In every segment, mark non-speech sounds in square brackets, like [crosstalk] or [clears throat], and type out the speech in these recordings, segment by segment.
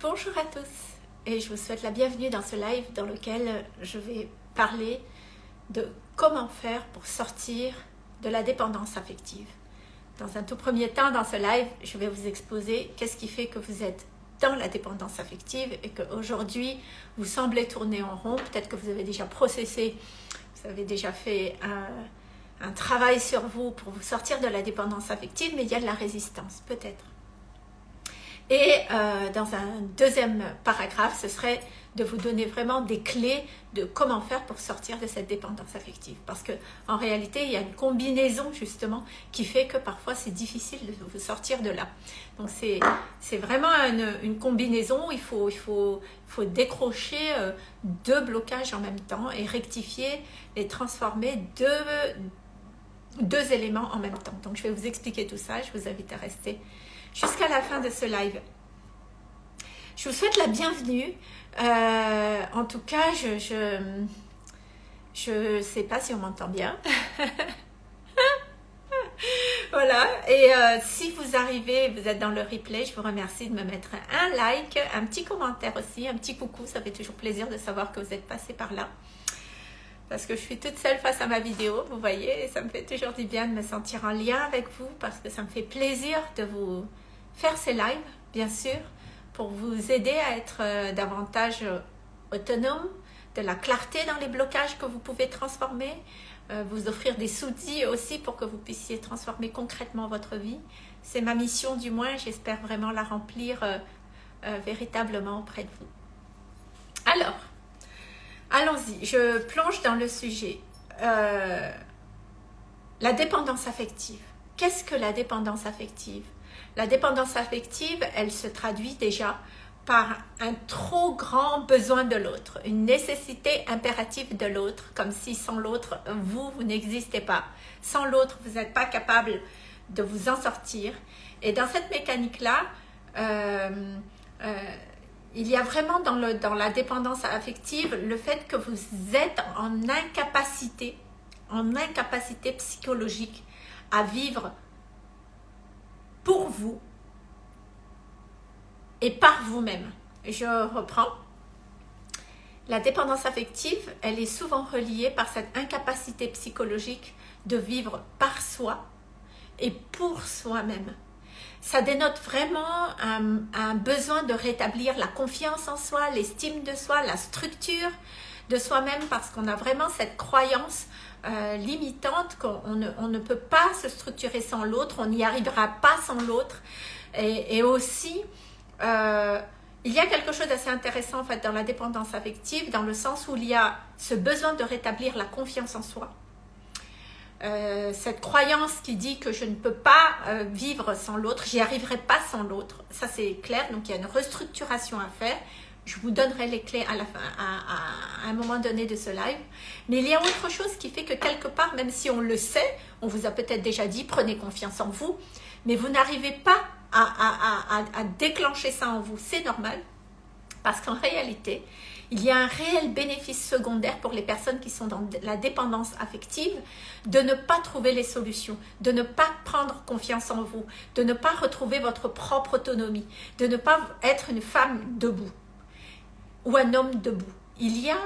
Bonjour à tous et je vous souhaite la bienvenue dans ce live dans lequel je vais parler de comment faire pour sortir de la dépendance affective. Dans un tout premier temps, dans ce live, je vais vous exposer qu'est-ce qui fait que vous êtes dans la dépendance affective et qu'aujourd'hui, vous semblez tourner en rond. Peut-être que vous avez déjà processé, vous avez déjà fait un, un travail sur vous pour vous sortir de la dépendance affective, mais il y a de la résistance, peut-être. Et euh, dans un deuxième paragraphe, ce serait de vous donner vraiment des clés de comment faire pour sortir de cette dépendance affective. Parce que en réalité, il y a une combinaison justement qui fait que parfois c'est difficile de vous sortir de là. Donc c'est vraiment une, une, combinaison, il faut, il faut, faut décrocher euh, deux blocages en même temps et rectifier et transformer deux, deux éléments en même temps. Donc je vais vous expliquer tout ça, je vous invite à rester jusqu'à la fin de ce live. Je vous souhaite la bienvenue. Euh, en tout cas, je je je sais pas si on m'entend bien. [laughs] voilà. Et euh, si vous arrivez, vous êtes dans le replay, je vous remercie de me mettre un like, un petit commentaire aussi, un petit coucou. Ça fait toujours plaisir de savoir que vous êtes passé par là. Parce que je suis toute seule face à ma vidéo, vous voyez, et ça me fait toujours du bien de me sentir en lien avec vous parce que ça me fait plaisir de vous, faire ces lives, bien sûr, pour vous aider à être euh, davantage euh, autonome, de la clarté dans les blocages que vous pouvez transformer, euh, vous offrir des outils aussi pour que vous puissiez transformer concrètement votre vie. C'est ma mission du moins, j'espère vraiment la remplir véritablement auprès de vous. Alors, allons-y, je plonge dans le sujet. la dépendance affective. Qu'est-ce que la dépendance affective? La dépendance affective, elle se traduit déjà par un trop grand besoin de l'autre, une nécessité impérative de l'autre, comme si sans l'autre, vous, vous n'existez pas. Sans l'autre, vous n'êtes pas capable de vous en sortir. Et dans cette mécanique-là, euh, euh, il y a vraiment dans, la dépendance affective le fait que vous êtes en incapacité, en incapacité psychologique à vivre pour vous et par vous-même. Je reprends. La dépendance affective, elle est souvent reliée par cette incapacité psychologique de vivre par soi et pour soi-même. Ça dénote vraiment un, besoin de rétablir la confiance en soi, l'estime de soi, la structure de soi-même parce qu'on a vraiment cette croyance euh, limitante qu'on ne, peut pas se structurer sans l'autre, on n'y arrivera pas sans l'autre. Et, aussi, euh, il y a quelque chose d'assez intéressant en fait dans la dépendance affective, dans le sens où il y a ce besoin de rétablir la confiance en soi. Euh, cette croyance qui dit que je ne peux pas vivre sans l'autre, j'y arriverai pas sans l'autre, ça c'est clair, donc il y a une restructuration à faire, je vous donnerai les clés à, la fin, à, un moment donné de ce live. Mais il y a autre chose qui fait que quelque part, même si on le sait, on vous a peut-être déjà dit, prenez confiance en vous, mais vous n'arrivez pas à, déclencher ça en vous. C'est normal, parce qu'en réalité, il y a un réel bénéfice secondaire pour les personnes qui sont dans la dépendance affective de ne pas trouver les solutions, de ne pas prendre confiance en vous, de ne pas retrouver votre propre autonomie, de ne pas être une femme debout ou un homme debout. Il y a,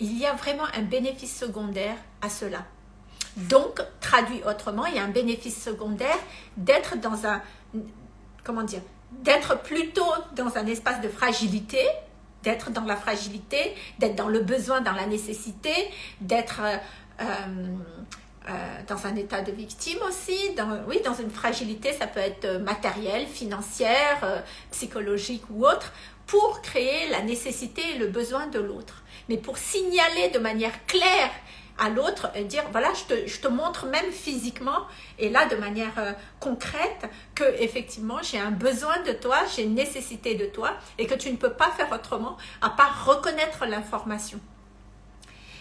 il y a vraiment un bénéfice secondaire à cela. Donc, traduit autrement, il y a un bénéfice secondaire d'être dans un, comment dire, d'être plutôt dans un espace de fragilité, d'être dans la fragilité, d'être dans le besoin, dans la nécessité, d'être euh, euh, dans un état de victime aussi, dans, oui, dans une fragilité, ça peut être matérielle, financière, euh, psychologique ou autre, pour créer la nécessité et le besoin de l'autre. Mais pour signaler de manière claire à l'autre et dire voilà je te, je te, montre même physiquement et là de manière euh, concrète que effectivement j'ai un besoin de toi j'ai une nécessité de toi et que tu ne peux pas faire autrement à part reconnaître l'information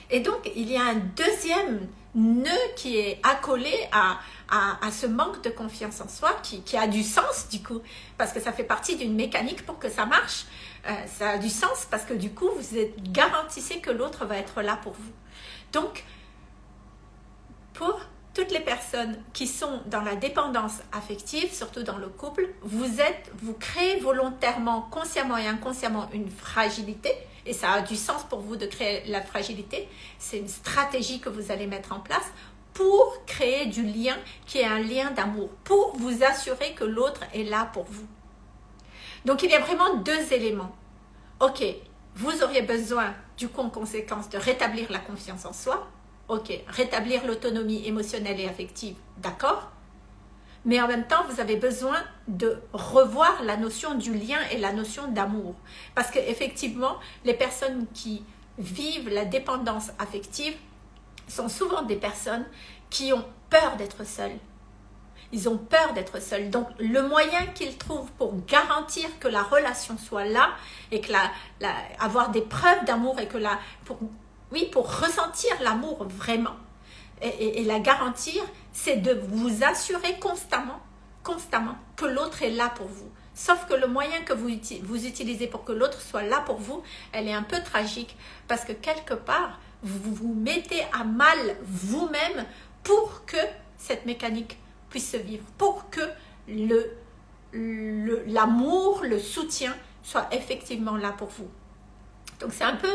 et donc il y a un deuxième nœud qui est accolé à, à, ce manque de confiance en soi qui, qui, a du sens du coup parce que ça fait partie d'une mécanique pour que ça marche. Euh, ça a du sens parce que du coup vous êtes garantissez que l'autre va être là pour vous. Donc pour toutes les personnes qui sont dans la dépendance affective, surtout dans le couple, vous êtes, vous créez volontairement, consciemment et inconsciemment une fragilité, et ça a du sens pour vous de créer la fragilité. C'est une stratégie que vous allez mettre en place pour créer du lien qui est un lien d'amour, pour vous assurer que l'autre est là pour vous. Donc il y a vraiment deux éléments. Ok, vous auriez besoin du coup en conséquence de rétablir la confiance en soi. Ok, rétablir l'autonomie émotionnelle et affective, d'accord mais en même temps, vous avez besoin de revoir la notion du lien et la notion d'amour. Parce qu'effectivement, les personnes qui vivent la dépendance affective sont souvent des personnes qui ont peur d'être seules. Ils ont peur d'être seuls. Donc, le moyen qu'ils trouvent pour garantir que la relation soit là et que la, avoir des preuves d'amour et que la, pour, oui, pour ressentir l'amour vraiment et, la garantir, c'est de vous assurer constamment, constamment que l'autre est là pour vous. Sauf que le moyen que vous, utilisez pour que l'autre soit là pour vous, elle est un peu tragique parce que quelque part, vous vous mettez à mal vous-même pour que cette mécanique puisse se vivre, pour que l'amour, le soutien soit effectivement là pour vous. Donc c'est un, peu,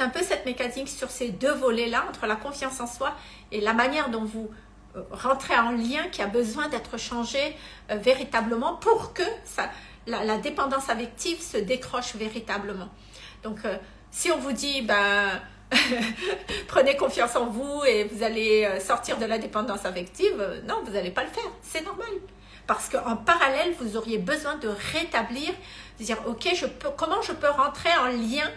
un peu cette mécanique sur ces deux volets-là, entre la confiance en soi et la manière dont vous euh, rentrez en lien qui a besoin d'être changé euh, véritablement pour que la, dépendance affective se décroche véritablement. Donc euh, si on vous dit, ben, [laughs] prenez confiance en vous et vous allez sortir de la dépendance affective, non, vous n'allez pas le faire, c'est normal. Parce qu'en parallèle, vous auriez besoin de rétablir, de dire, ok, je peux, comment je peux rentrer en lien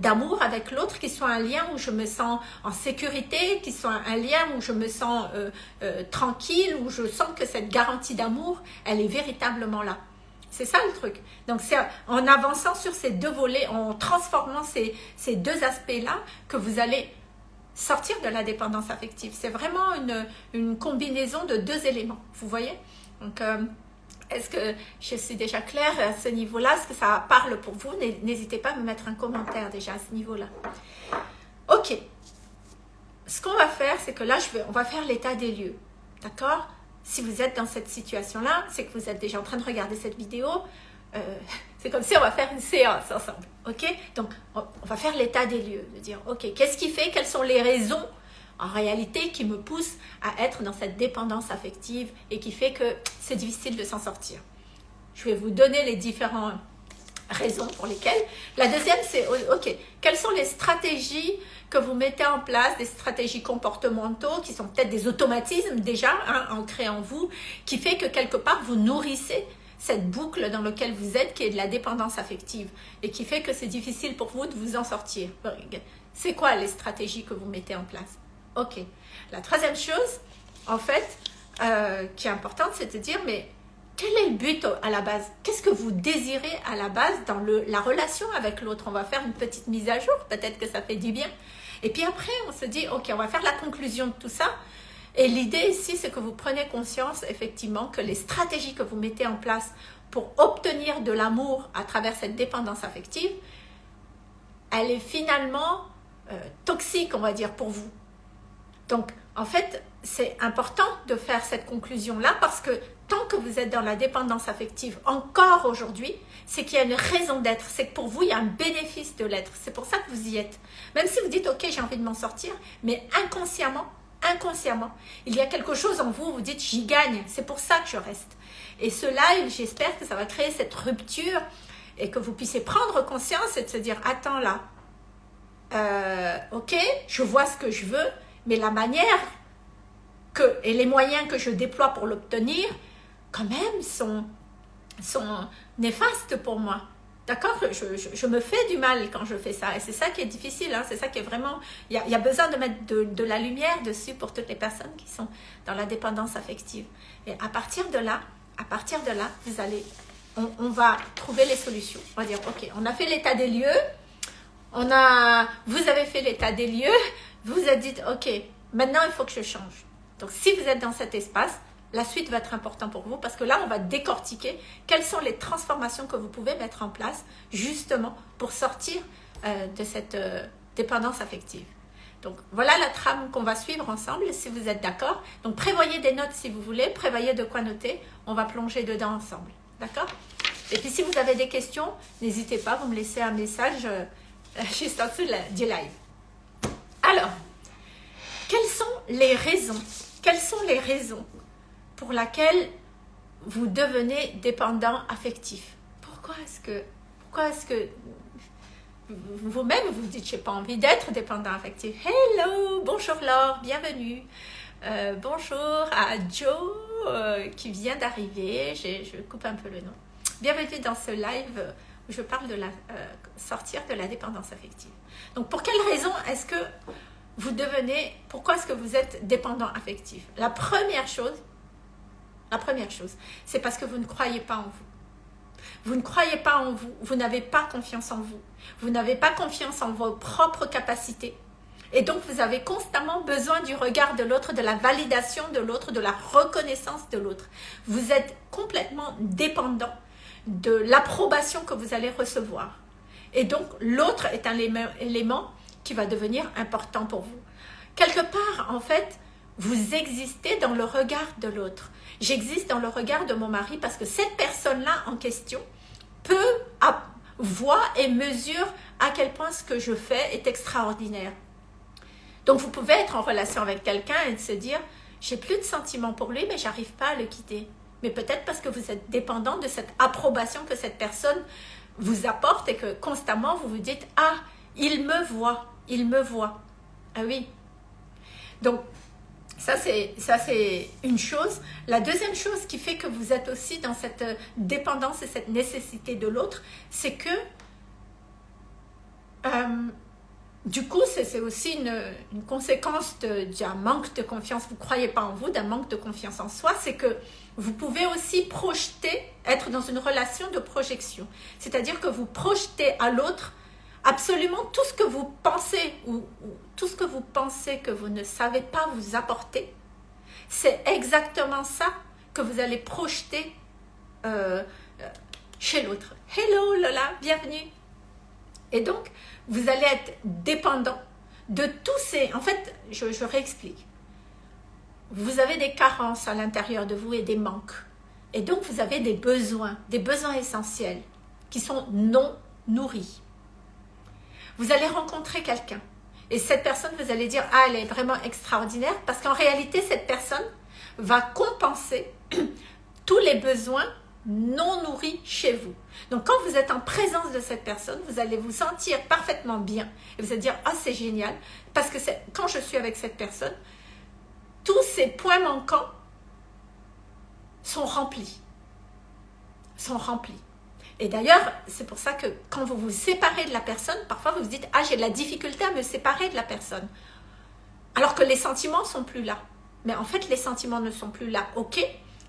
d'amour avec l'autre, qui soit un lien où je me sens en sécurité, qui soit un lien où je me sens tranquille, où je sens que cette garantie d'amour, elle est véritablement là. C'est ça le truc. Donc c'est en avançant sur ces deux volets, en transformant ces, ces deux aspects-là, que vous allez sortir de la dépendance affective. C'est vraiment une, une, combinaison de deux éléments, vous voyez? Donc, euh, est-ce que je suis déjà claire à ce niveau-là? Est-ce que ça parle pour vous? N'hésitez pas à me mettre un commentaire déjà à ce niveau-là. Ok. Ce qu'on va faire, c'est que là, on va faire l'état des lieux. D'accord? Si vous êtes dans cette situation-là, c'est que vous êtes déjà en train de regarder cette vidéo. Euh, [laughs] c'est comme si on va faire une séance ensemble. Ok? Donc, on, va faire l'état des lieux, de dire, ok, qu'est-ce qui fait, quelles sont les raisons en réalité qui me poussent à être dans cette dépendance affective et qui fait que c'est difficile de s'en sortir. Je vais vous donner les différentes raisons pour lesquelles. La deuxième, c'est, ok, quelles sont les stratégies que vous mettez en place des stratégies comportementaux qui sont peut-être des automatismes déjà hein, ancrés en vous, qui fait que quelque part vous nourrissez cette boucle dans laquelle vous êtes qui est de la dépendance affective et qui fait que c'est difficile pour vous de vous en sortir. C'est quoi les stratégies que vous mettez en place? Ok. La troisième chose, en fait, euh, qui est importante, c'est de dire, mais quel est le but à la base? Qu'est-ce que vous désirez à la base dans le, la relation avec l'autre? On va faire une petite mise à jour, peut-être que ça fait du bien. Et puis après, on se dit, ok, on va faire la conclusion de tout ça. Et l'idée ici, c'est que vous prenez conscience, effectivement, que les stratégies que vous mettez en place pour obtenir de l'amour à travers cette dépendance affective, elle est finalement euh, toxique, on va dire, pour vous. Donc, en fait, c'est important de faire cette conclusion-là parce que tant que vous êtes dans la dépendance affective encore aujourd'hui, c'est qu'il y a une raison d'être. C'est que pour vous, il y a un bénéfice de l'être. C'est pour ça que vous y êtes. Même si vous dites, ok, j'ai envie de m'en sortir, mais inconsciemment, inconsciemment, il y a quelque chose en vous, vous dites, j'y gagne. C'est pour ça que je reste. Et cela, j'espère que ça va créer cette rupture et que vous puissiez prendre conscience et de se dire, attends là, euh, ok, je vois ce que je veux, mais la manière que, et les moyens que je déploie pour l'obtenir, quand même, sont, sont néfastes pour moi. D'accord? Je, je, me fais du mal quand je fais ça. Et c'est ça qui est difficile. Hein. C'est ça qui est vraiment... Il y a, y a, besoin de mettre de, de, la lumière dessus pour toutes les personnes qui sont dans la dépendance affective. Et à partir de là, à partir de là, vous allez... On, on va trouver les solutions. On va dire, OK, on a fait l'état des lieux. On a... Vous avez fait l'état des lieux. Vous vous êtes dit, OK, maintenant il faut que je change. Donc, si vous êtes dans cet espace, la suite va être importante pour vous parce que là, on va décortiquer quelles sont les transformations que vous pouvez mettre en place justement pour sortir euh, de cette euh, dépendance affective. Donc voilà la trame qu'on va suivre ensemble si vous êtes d'accord. Donc prévoyez des notes si vous voulez, prévoyez de quoi noter. On va plonger dedans ensemble. D'accord? Et puis si vous avez des questions, n'hésitez pas, vous me laissez un message euh, [laughs] juste en dessous du live. Alors, quelles sont les raisons Quelles sont les raisons pour lesquelles vous devenez dépendant affectif? Pourquoi est-ce que, pourquoi est-ce que vous-même vous dites j'ai pas envie d'être dépendant affectif? Hello bonjour Laure bienvenue. Euh, bonjour à Joe euh, qui vient d'arriver. Je coupe un peu le nom. Bienvenue dans ce live où je parle de la euh, sortir de la dépendance affective donc pour quelle raison est-ce que vous devenez pourquoi est-ce que vous êtes dépendant affectif? La première chose la première chose c'est parce que vous ne croyez pas en vous vous ne croyez pas en vous, vous n'avez pas confiance en vous, vous n'avez pas confiance en vos propres capacités. Et donc, vous avez constamment besoin du regard de l'autre, de la validation de l'autre, de la reconnaissance de l'autre. Vous êtes complètement dépendant de l'approbation que vous allez recevoir. Et donc, l'autre est un élément qui va devenir important pour vous. Quelque part, en fait, vous existez dans le regard de l'autre. J'existe dans le regard de mon mari parce que cette personne-là en question peut voir et mesure à quel point ce que je fais est extraordinaire. Donc vous pouvez être en relation avec quelqu'un et se dire j'ai plus de sentiments pour lui mais j'arrive pas à le quitter. Mais peut-être parce que vous êtes dépendant de cette approbation que cette personne vous apporte et que constamment vous vous dites ah il me voit, il me voit. Ah oui. Donc ça, c'est une chose. La deuxième chose qui fait que vous êtes aussi dans cette dépendance et cette nécessité de l'autre, c'est que euh, du coup, c'est aussi une, conséquence d'un manque de confiance. Vous ne croyez pas en vous, d'un manque de confiance en soi. C'est que vous pouvez aussi projeter, être dans une relation de projection. C'est-à-dire que vous projetez à l'autre absolument tout ce que vous pensez ou, tout ce que vous pensez que vous ne savez pas vous apporter, c'est exactement ça que vous allez projeter euh, chez l'autre. Hello Lola, bienvenue. Et donc, vous allez être dépendant de tous ces... En fait, je, je réexplique. Vous avez des carences à l'intérieur de vous et des manques. Et donc, vous avez des besoins, des besoins essentiels qui sont non nourris vous allez rencontrer quelqu'un. Et cette personne, vous allez dire, ah, elle est vraiment extraordinaire, parce qu'en réalité, cette personne va compenser [clears throat] tous les besoins non nourris chez vous. Donc, quand vous êtes en présence de cette personne, vous allez vous sentir parfaitement bien. Et vous allez dire, ah, c'est génial, parce que quand je suis avec cette personne, tous ces points manquants sont remplis. Sont remplis. Et d'ailleurs, c'est pour ça que quand vous vous séparez de la personne, parfois vous vous dites « Ah, j'ai de la difficulté à me séparer de la personne. » Alors que les sentiments sont plus là. Mais en fait, les sentiments ne sont plus là, ok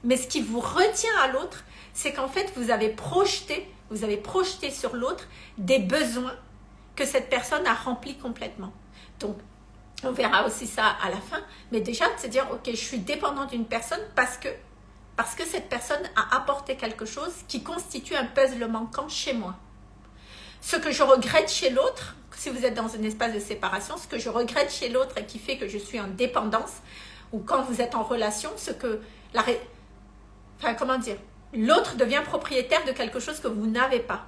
Mais ce qui vous retient à l'autre, c'est qu'en fait, vous avez projeté, vous avez projeté sur l'autre des besoins que cette personne a remplis complètement. Donc, on verra aussi ça à la fin. Mais déjà, de se dire, ok, je suis dépendant d'une personne parce que parce que cette personne a apporté quelque chose qui constitue un puzzle manquant chez moi. Ce que je regrette chez l'autre, si vous êtes dans un espace de séparation, ce que je regrette chez l'autre et qui fait que je suis en dépendance, ou quand vous êtes en relation, ce que la... Enfin, comment dire L'autre devient propriétaire de quelque chose que vous n'avez pas.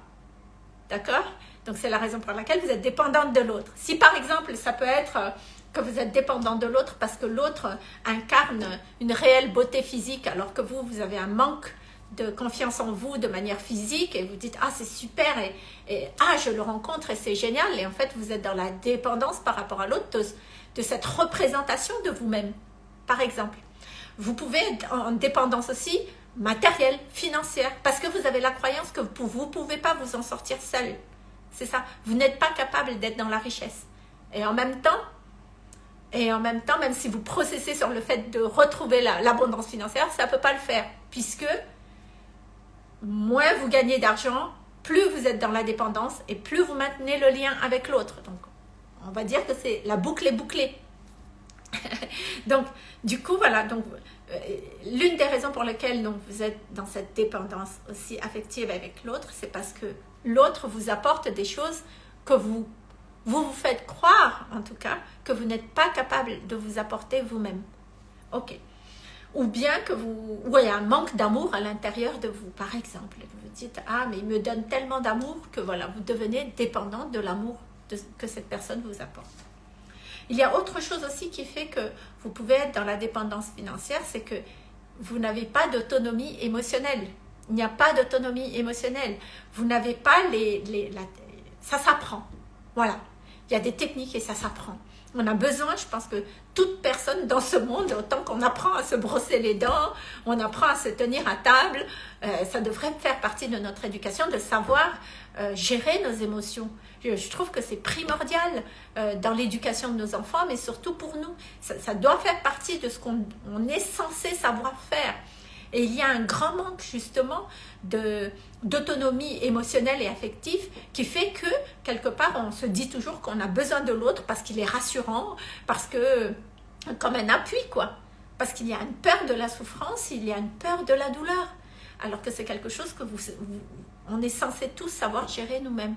D'accord? Donc, c'est la raison pour laquelle vous êtes dépendante de l'autre. Si, par exemple, ça peut être euh, que vous êtes dépendant de l'autre parce que l'autre incarne une réelle beauté physique alors que vous, vous avez un manque de confiance en vous de manière physique et vous dites « Ah, c'est super et, et, ah, je le rencontre et c'est génial » et en fait, vous êtes dans la dépendance par rapport à l'autre de, cette représentation de vous-même, par exemple. Vous pouvez être en dépendance aussi matérielle, financière, parce que vous avez la croyance que vous ne pouvez pas vous en sortir seul. C'est ça. Vous n'êtes pas capable d'être dans la richesse. Et en même temps, et en même temps, même si vous processez sur le fait de retrouver l'abondance financière, ça ne peut pas le faire. Puisque moins vous gagnez d'argent, plus vous êtes dans la dépendance et plus vous maintenez le lien avec l'autre. Donc, on va dire que c'est la boucle est bouclée. [laughs] donc, du coup, voilà. Donc, l'une des raisons pour lesquelles donc, vous êtes dans cette dépendance aussi affective avec l'autre, c'est parce que l'autre vous apporte des choses que vous vous vous faites croire, en tout cas, que vous n'êtes pas capable de vous apporter vous-même. Ok. Ou bien que vous, ou il y a un manque d'amour à l'intérieur de vous, par exemple. Vous dites, ah, mais il me donne tellement d'amour que voilà, vous devenez dépendant de l'amour que cette personne vous apporte. Il y a autre chose aussi qui fait que vous pouvez être dans la dépendance financière, c'est que vous n'avez pas d'autonomie émotionnelle. Il n'y a pas d'autonomie émotionnelle. Vous n'avez pas les... les ça s'apprend. Voilà. Il y a des techniques et ça s'apprend. On a besoin, je pense que toute personne dans ce monde, autant qu'on apprend à se brosser les dents, on apprend à se tenir à table, euh, ça devrait faire partie de notre éducation de savoir euh, gérer nos émotions. Je, trouve que c'est primordial euh, dans l'éducation de nos enfants, mais surtout pour nous. Ça, doit faire partie de ce qu'on est censé savoir faire. Et il y a un grand manque justement d'autonomie émotionnelle et affective qui fait que quelque part on se dit toujours qu'on a besoin de l'autre parce qu'il est rassurant, parce que comme un appui quoi. Parce qu'il y a une peur de la souffrance, il y a une peur de la douleur. Alors que c'est quelque chose que vous, on est censé tous savoir gérer nous-mêmes.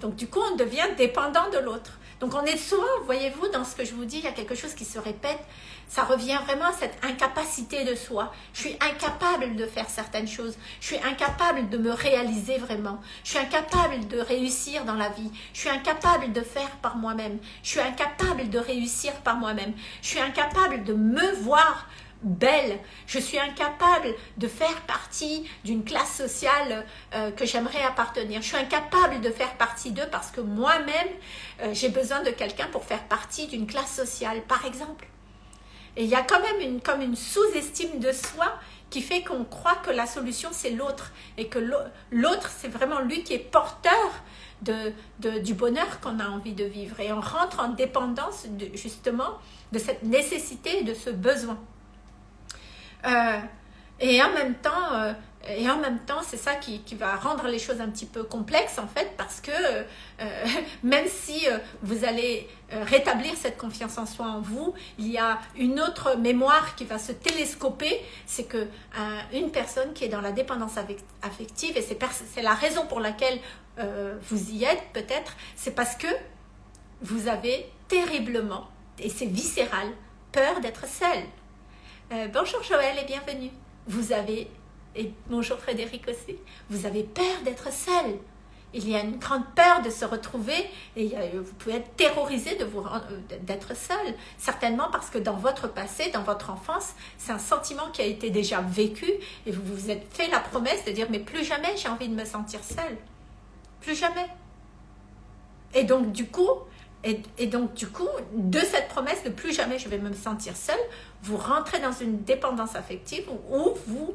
Donc du coup, on devient dépendant de l'autre. Donc on est souvent, voyez-vous, dans ce que je vous dis, il y a quelque chose qui se répète. Ça revient vraiment à cette incapacité de soi. Je suis incapable de faire certaines choses. Je suis incapable de me réaliser vraiment. Je suis incapable de réussir dans la vie. Je suis incapable de faire par moi-même. Je suis incapable de réussir par moi-même. Je suis incapable de me voir belle. Je suis incapable de faire partie d'une classe sociale euh, que j'aimerais appartenir. Je suis incapable de faire partie d'eux parce que moi-même, euh, j'ai besoin de quelqu'un pour faire partie d'une classe sociale, par exemple. Et il y a quand même une, comme une sous-estime de soi qui fait qu'on croit que la solution, c'est l'autre. Et que l'autre, c'est vraiment lui qui est porteur de, du bonheur qu'on a envie de vivre. Et on rentre en dépendance, justement, de cette nécessité, de ce besoin. Euh, et en même temps, euh, et en même temps, c'est ça qui, va rendre les choses un petit peu complexes en fait, parce que euh, [laughs] même si vous allez rétablir cette confiance en soi en vous, il y a une autre mémoire qui va se télescoper, c'est que une personne qui est dans la dépendance affective, et c'est la raison pour laquelle vous y êtes peut-être, c'est parce que vous avez terriblement, et c'est viscéral, peur d'être seul. Euh, bonjour Joël et bienvenue. Vous avez, et bonjour Frédéric aussi, vous avez peur d'être seul. Il y a une grande peur de se retrouver et vous pouvez être terrorisé d'être seul. Certainement parce que dans votre passé, dans votre enfance, c'est un sentiment qui a été déjà vécu et vous vous êtes fait la promesse de dire mais plus jamais j'ai envie de me sentir seul. Plus jamais. Et donc du coup, et, donc, du coup, de cette promesse de plus jamais je vais me sentir seule, vous rentrez dans une dépendance affective où vous,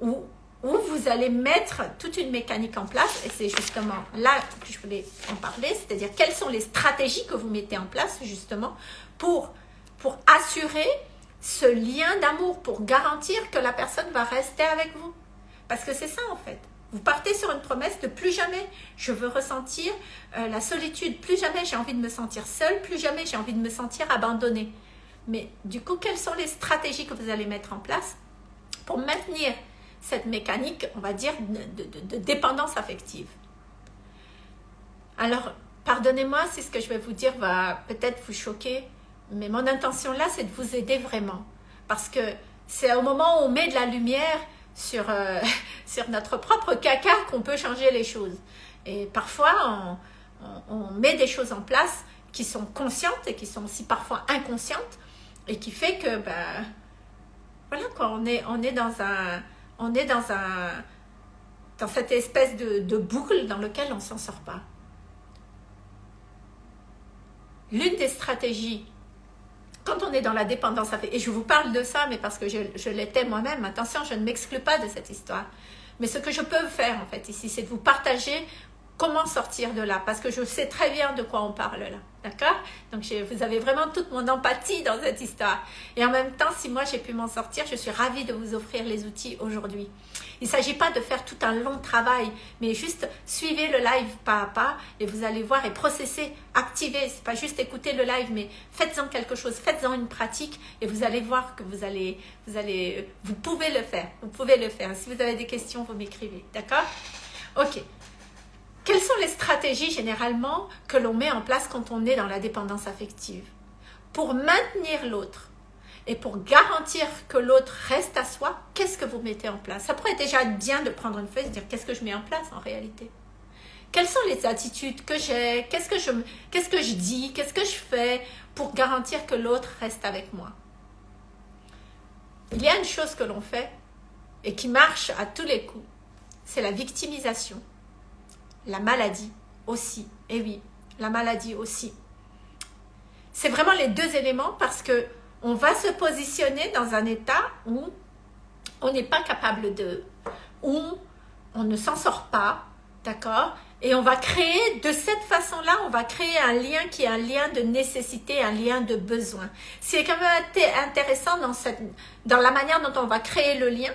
où, vous allez mettre toute une mécanique en place. Et c'est justement là que je voulais en parler, c'est-à-dire quelles sont les stratégies que vous mettez en place justement pour, pour assurer ce lien d'amour, pour garantir que la personne va rester avec vous. Parce que c'est ça en fait. Vous partez sur une promesse de plus jamais je veux ressentir euh, la solitude, plus jamais j'ai envie de me sentir seule, plus jamais j'ai envie de me sentir abandonnée. Mais du coup, quelles sont les stratégies que vous allez mettre en place pour maintenir cette mécanique, on va dire, de, dépendance affective? Alors, pardonnez-moi si ce que je vais vous dire va peut-être vous choquer, mais mon intention là, c'est de vous aider vraiment. Parce que c'est au moment où on met de la lumière sur, euh, [laughs] sur notre propre caca qu'on peut changer les choses. Et parfois, on, on, met des choses en place qui sont conscientes et qui sont aussi parfois inconscientes et qui fait que, ben, voilà quoi, on est, on est dans un, on est dans un, dans cette espèce de, de boucle dans lequel on s'en sort pas. L'une des stratégies quand on est dans la dépendance et je vous parle de ça, mais parce que je, l'étais moi-même, attention, je ne m'exclus pas de cette histoire. Mais ce que je peux faire, en fait, ici, c'est de vous partager comment sortir de là, parce que je sais très bien de quoi on parle là. D'accord? Donc, vous avez vraiment toute mon empathie dans cette histoire. Et en même temps, si moi j'ai pu m'en sortir, je suis ravie de vous offrir les outils aujourd'hui. Il ne s'agit pas de faire tout un long travail, mais juste suivez le live pas à pas et vous allez voir et processer, activer. C'est pas juste écouter le live, mais faites-en quelque chose, faites-en une pratique et vous allez voir que vous allez, vous allez, vous pouvez le faire. Vous pouvez le faire. Si vous avez des questions, vous m'écrivez. D'accord? Ok. Quelles sont les stratégies généralement que l'on met en place quand on est dans la dépendance affective? Pour maintenir l'autre et pour garantir que l'autre reste à soi, qu'est-ce que vous mettez en place? Ça pourrait déjà être bien de prendre une feuille et de dire qu'est-ce que je mets en place en réalité? Quelles sont les attitudes que j'ai? Qu'est-ce que je dis? Qu'est-ce que je fais pour garantir que l'autre reste avec moi? Il y a une chose que l'on fait et qui marche à tous les coups, c'est la victimisation. La maladie aussi, et oui, la maladie aussi. C'est vraiment les deux éléments parce que on va se positionner dans un état où on n'est pas capable de, où on ne s'en sort pas, d'accord? Et on va créer, de cette façon-là, on va créer un lien qui est un lien de nécessité, un lien de besoin. C'est quand même intéressant dans, cette, dans la manière dont on va créer le lien,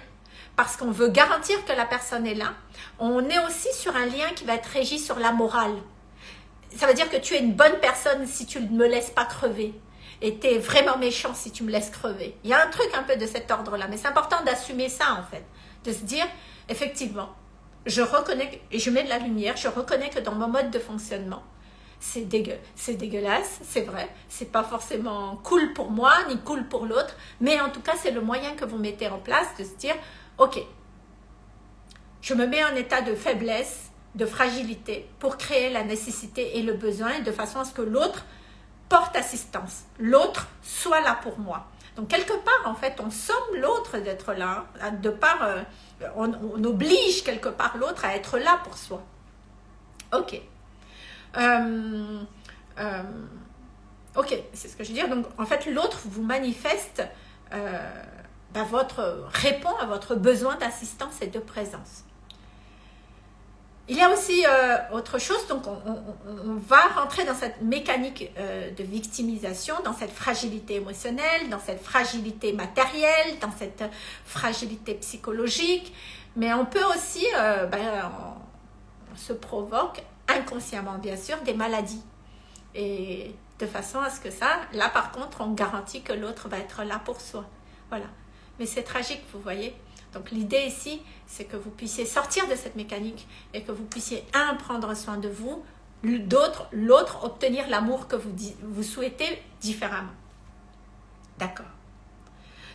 parce qu'on veut garantir que la personne est là. On est aussi sur un lien qui va être régi sur la morale. Ça veut dire que tu es une bonne personne si tu ne me laisses pas crever et tu es vraiment méchant si tu me laisses crever. Il y a un truc un peu de cet ordre-là, mais c'est important d'assumer ça en fait, de se dire, effectivement, je reconnais, et je mets de la lumière, je reconnais que dans mon mode de fonctionnement, c'est dégueu, c'est dégueulasse, c'est vrai, c'est pas forcément cool pour moi, ni cool pour l'autre, mais en tout cas, c'est le moyen que vous mettez en place de se dire, ok, je me mets en état de faiblesse, de fragilité, pour créer la nécessité et le besoin, de façon à ce que l'autre porte assistance, l'autre soit là pour moi. Donc quelque part, en fait, on somme l'autre d'être là, de part, euh, on, oblige quelque part l'autre à être là pour soi. Ok. Euh, euh, ok, c'est ce que je veux dire. Donc en fait, l'autre vous manifeste, bah, votre répond à votre besoin d'assistance et de présence. Il y a aussi euh, autre chose, donc on, va rentrer dans cette mécanique euh, de victimisation, dans cette fragilité émotionnelle, dans cette fragilité matérielle, dans cette fragilité psychologique, mais on peut aussi, euh, ben, on, se provoque inconsciemment bien sûr des maladies. Et de façon à ce que ça, là par contre, on garantit que l'autre va être là pour soi. Voilà. Mais c'est tragique, vous voyez. Donc l'idée ici, c'est que vous puissiez sortir de cette mécanique et que vous puissiez, un, prendre soin de vous, l'autre, obtenir l'amour que vous, souhaitez différemment. D'accord.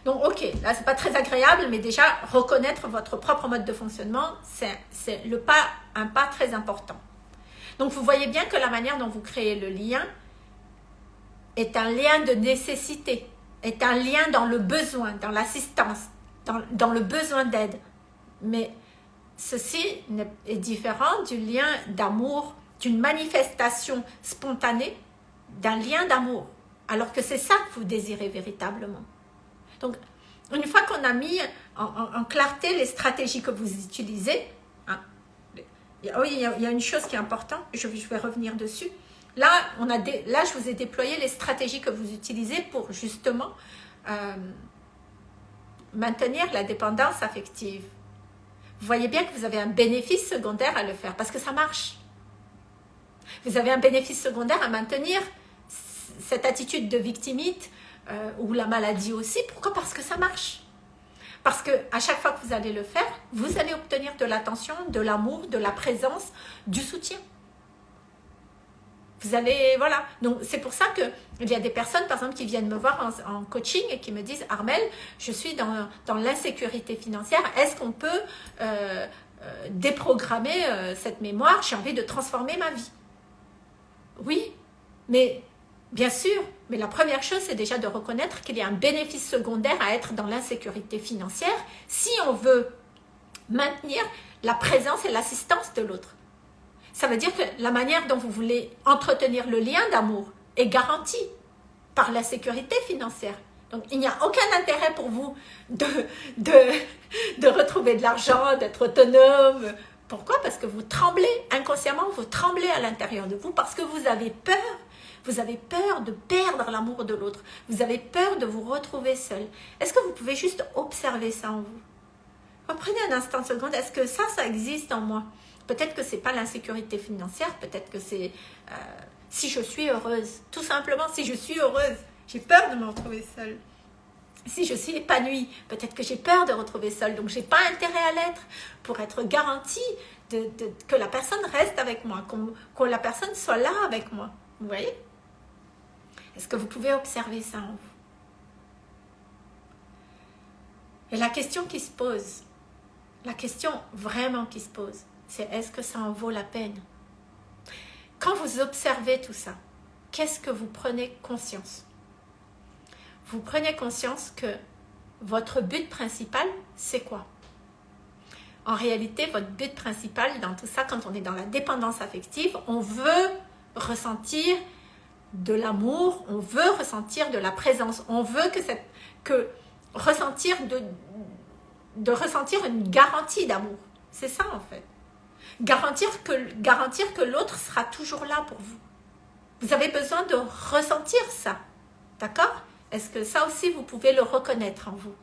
Donc, ok, là, c'est pas très agréable, mais déjà, reconnaître votre propre mode de fonctionnement, c'est pas, un pas très important. Donc, vous voyez bien que la manière dont vous créez le lien est un lien de nécessité, est un lien dans le besoin, dans l'assistance, dans, le besoin d'aide. Mais ceci est différent du lien d'amour, d'une manifestation spontanée, d'un lien d'amour. Alors que c'est ça que vous désirez véritablement. Donc, une fois qu'on a mis en, clarté les stratégies que vous utilisez, hein, il y, a, une chose qui est importante, je, vais revenir dessus. Là, je vous ai déployé les stratégies que vous utilisez pour justement euh, maintenir la dépendance affective. Vous voyez bien que vous avez un bénéfice secondaire à le faire parce que ça marche. Vous avez un bénéfice secondaire à maintenir cette attitude de victimite euh, ou la maladie aussi. Pourquoi? Parce que ça marche. Parce que à chaque fois que vous allez le faire, vous allez obtenir de l'attention, de l'amour, de la présence, du soutien. Vous allez, voilà. Donc, c'est pour ça que il y a des personnes, par exemple, qui viennent me voir en, coaching et qui me disent, Armel, je suis dans, l'insécurité financière. Est-ce qu'on peut euh, euh, déprogrammer euh, cette mémoire? J'ai envie de transformer ma vie. Oui, mais bien sûr, mais la première chose, c'est déjà de reconnaître qu'il y a un bénéfice secondaire à être dans l'insécurité financière si on veut maintenir la présence et l'assistance de l'autre. Ça veut dire que la manière dont vous voulez entretenir le lien d'amour est garantie par la sécurité financière. Donc, il n'y a aucun intérêt pour vous de, de, de retrouver de l'argent, d'être autonome. Pourquoi? Parce que vous tremblez inconsciemment, vous tremblez à l'intérieur de vous parce que vous avez peur. Vous avez peur de perdre l'amour de l'autre. Vous avez peur de vous retrouver seul. Est-ce que vous pouvez juste observer ça en vous? Prenez un instant de seconde. Est-ce que ça, ça existe en moi? Peut-être que c'est pas l'insécurité financière, peut-être que c'est euh, si je suis heureuse. Tout simplement, si je suis heureuse, j'ai peur de me retrouver seule. Si je suis épanouie, peut-être que j'ai peur de retrouver seule, donc j'ai pas intérêt à l'être pour être garantie que la personne reste avec moi, que la personne soit là avec moi. Vous voyez? Est-ce que vous pouvez observer ça en vous? Et la question qui se pose, la question vraiment qui se pose, c'est est-ce que ça en vaut la peine? Quand vous observez tout ça, qu'est-ce que vous prenez conscience? Vous prenez conscience que votre but principal, c'est quoi? En réalité, votre but principal dans tout ça, quand on est dans la dépendance affective, on veut ressentir de l'amour, on veut ressentir de la présence, on veut que, ressentir de ressentir une garantie d'amour. C'est ça en fait. Garantir que, garantir que l'autre sera toujours là pour vous. Vous avez besoin de ressentir ça. D'accord? Est-ce que ça aussi vous pouvez le reconnaître en vous?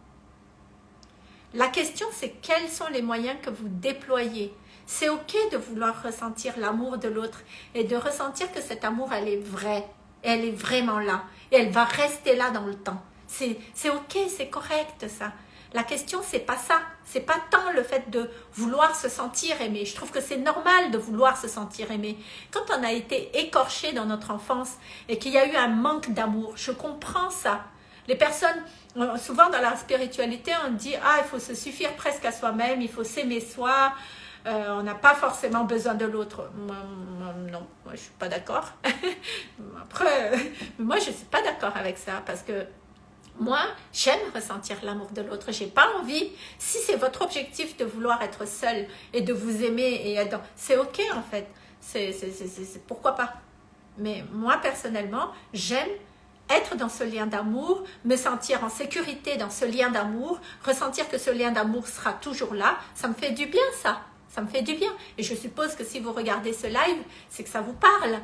La question c'est quels sont les moyens que vous déployez? C'est ok de vouloir ressentir l'amour de l'autre et de ressentir que cet amour, elle est vraie. Elle est vraiment là. Et elle va rester là dans le temps. C'est ok, c'est correct ça. La question, c'est pas ça. C'est pas tant le fait de vouloir se sentir aimé. Je trouve que c'est normal de vouloir se sentir aimé. Quand on a été écorché dans notre enfance et qu'il y a eu un manque d'amour, je comprends ça. Les personnes, euh, souvent dans la spiritualité, on dit « Ah, il faut se suffire presque à soi-même, il faut s'aimer soi, euh, on n'a pas forcément besoin de l'autre. non, moi je suis pas d'accord. [laughs] Après, moi je suis pas d'accord avec ça parce que moi, j'aime ressentir l'amour de l'autre. J'ai pas envie. Si c'est votre objectif de vouloir être seul et de vous aimer et c'est ok en fait. C'est pourquoi pas. Mais moi personnellement, j'aime être dans ce lien d'amour, me sentir en sécurité dans ce lien d'amour, ressentir que ce lien d'amour sera toujours là, ça me fait du bien ça, ça me fait du bien. Et je suppose que si vous regardez ce live, c'est que ça vous parle.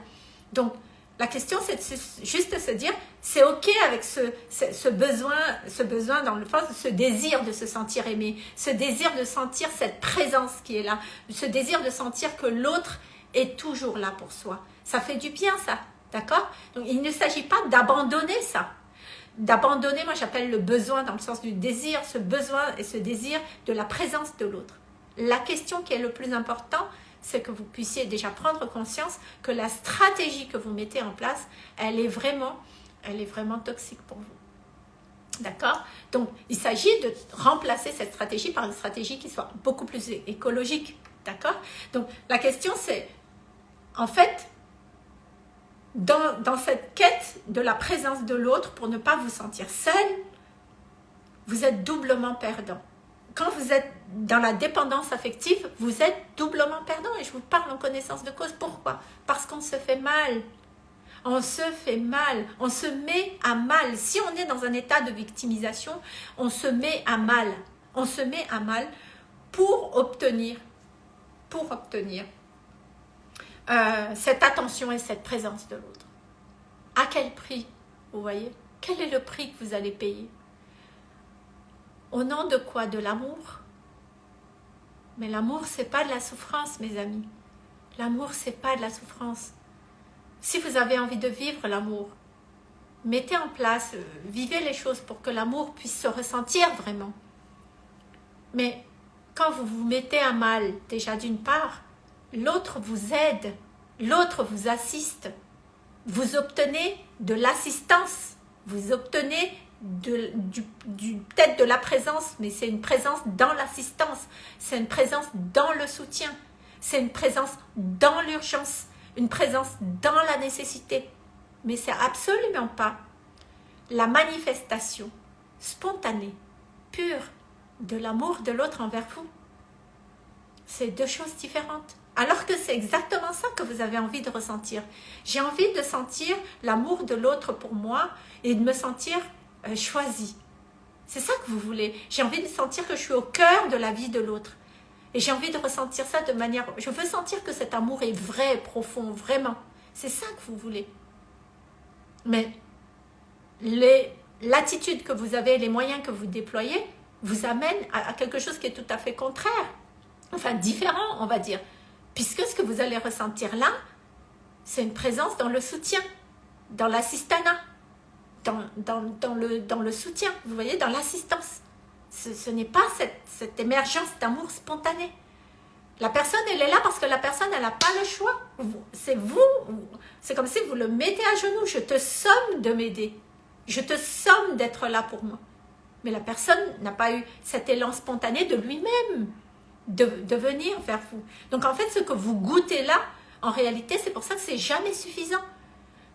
Donc, la question, c'est juste de se dire, c'est ok avec ce, ce, besoin, ce besoin dans le fond, ce désir de se sentir aimé, ce désir de sentir cette présence qui est là, ce désir de sentir que l'autre est toujours là pour soi. Ça fait du bien ça, d'accord? Donc il ne s'agit pas d'abandonner ça, d'abandonner, moi j'appelle le besoin dans le sens du désir, ce besoin et ce désir de la présence de l'autre. La question qui est le plus important, c'est que vous puissiez déjà prendre conscience que la stratégie que vous mettez en place, elle est vraiment, toxique pour vous. D'accord? Donc, il s'agit de remplacer cette stratégie par une stratégie qui soit beaucoup plus écologique. D'accord? Donc, la question c'est, en fait, dans, cette quête de la présence de l'autre pour ne pas vous sentir seul, vous êtes doublement perdant quand vous êtes dans la dépendance affective, vous êtes doublement perdant. Et je vous parle en connaissance de cause. Pourquoi? Parce qu'on se fait mal. On se fait mal. On se met à mal. Si on est dans un état de victimisation, on se met à mal. On se met à mal pour obtenir, pour obtenir euh, cette attention et cette présence de l'autre. À quel prix? Vous voyez? Quel est le prix que vous allez payer? Au nom de quoi? De l'amour? Mais l'amour, c'est pas de la souffrance, mes amis. L'amour, c'est pas de la souffrance. Si vous avez envie de vivre l'amour, mettez en place, euh, vivez les choses pour que l'amour puisse se ressentir vraiment. Mais quand vous vous mettez à mal, déjà d'une part, l'autre vous aide, l'autre vous assiste. Vous obtenez de l'assistance, vous obtenez de, du, peut-être de la présence, mais c'est une présence dans l'assistance, c'est une présence dans le soutien, c'est une présence dans l'urgence, une présence dans la nécessité. Mais c'est absolument pas la manifestation spontanée, pure, de l'amour de l'autre envers vous. C'est deux choses différentes. Alors que c'est exactement ça que vous avez envie de ressentir. J'ai envie de sentir l'amour de l'autre pour moi et de me sentir euh, choisi. C'est ça que vous voulez. J'ai envie de sentir que je suis au cœur de la vie de l'autre. Et j'ai envie de ressentir ça de manière... Je veux sentir que cet amour est vrai, profond, vraiment. C'est ça que vous voulez. Mais l'attitude que vous avez, les moyens que vous déployez, vous amènent à, à quelque chose qui est tout à fait contraire. Enfin, différent, on va dire. Puisque ce que vous allez ressentir là, c'est une présence dans le soutien, dans l'assistanat dans, le, soutien, vous voyez, dans l'assistance. Ce, n'est pas cette, émergence d'amour spontané. La personne, elle est là parce que la personne, elle n'a pas le choix. C'est vous, c'est comme si vous le mettez à genoux. Je te somme de m'aider. Je te somme d'être là pour moi. Mais la personne n'a pas eu cet élan spontané de lui-même de, venir vers vous. Donc en fait, ce que vous goûtez là, en réalité, c'est pour ça que c'est jamais suffisant.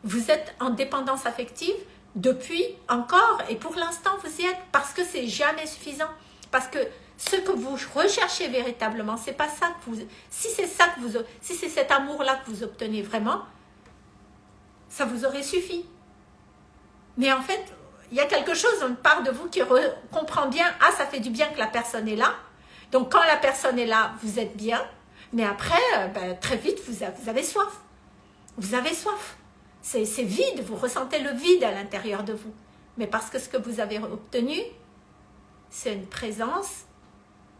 Vous êtes en dépendance affective depuis encore, et pour l'instant, vous y êtes, parce que c'est jamais suffisant. Parce que ce que vous recherchez véritablement, c'est pas ça que vous... Si c'est ça que vous... Si c'est cet amour-là que vous obtenez vraiment, ça vous aurait suffi. Mais en fait, il y a quelque chose, une part de vous qui comprend bien, ah, ça fait du bien que la personne est là. Donc, quand la personne est là, vous êtes bien. Mais après, euh, ben, très vite, vous avez soif. Vous avez soif. C'est vide, vous ressentez le vide à l'intérieur de vous. Mais parce que ce que vous avez obtenu, c'est une présence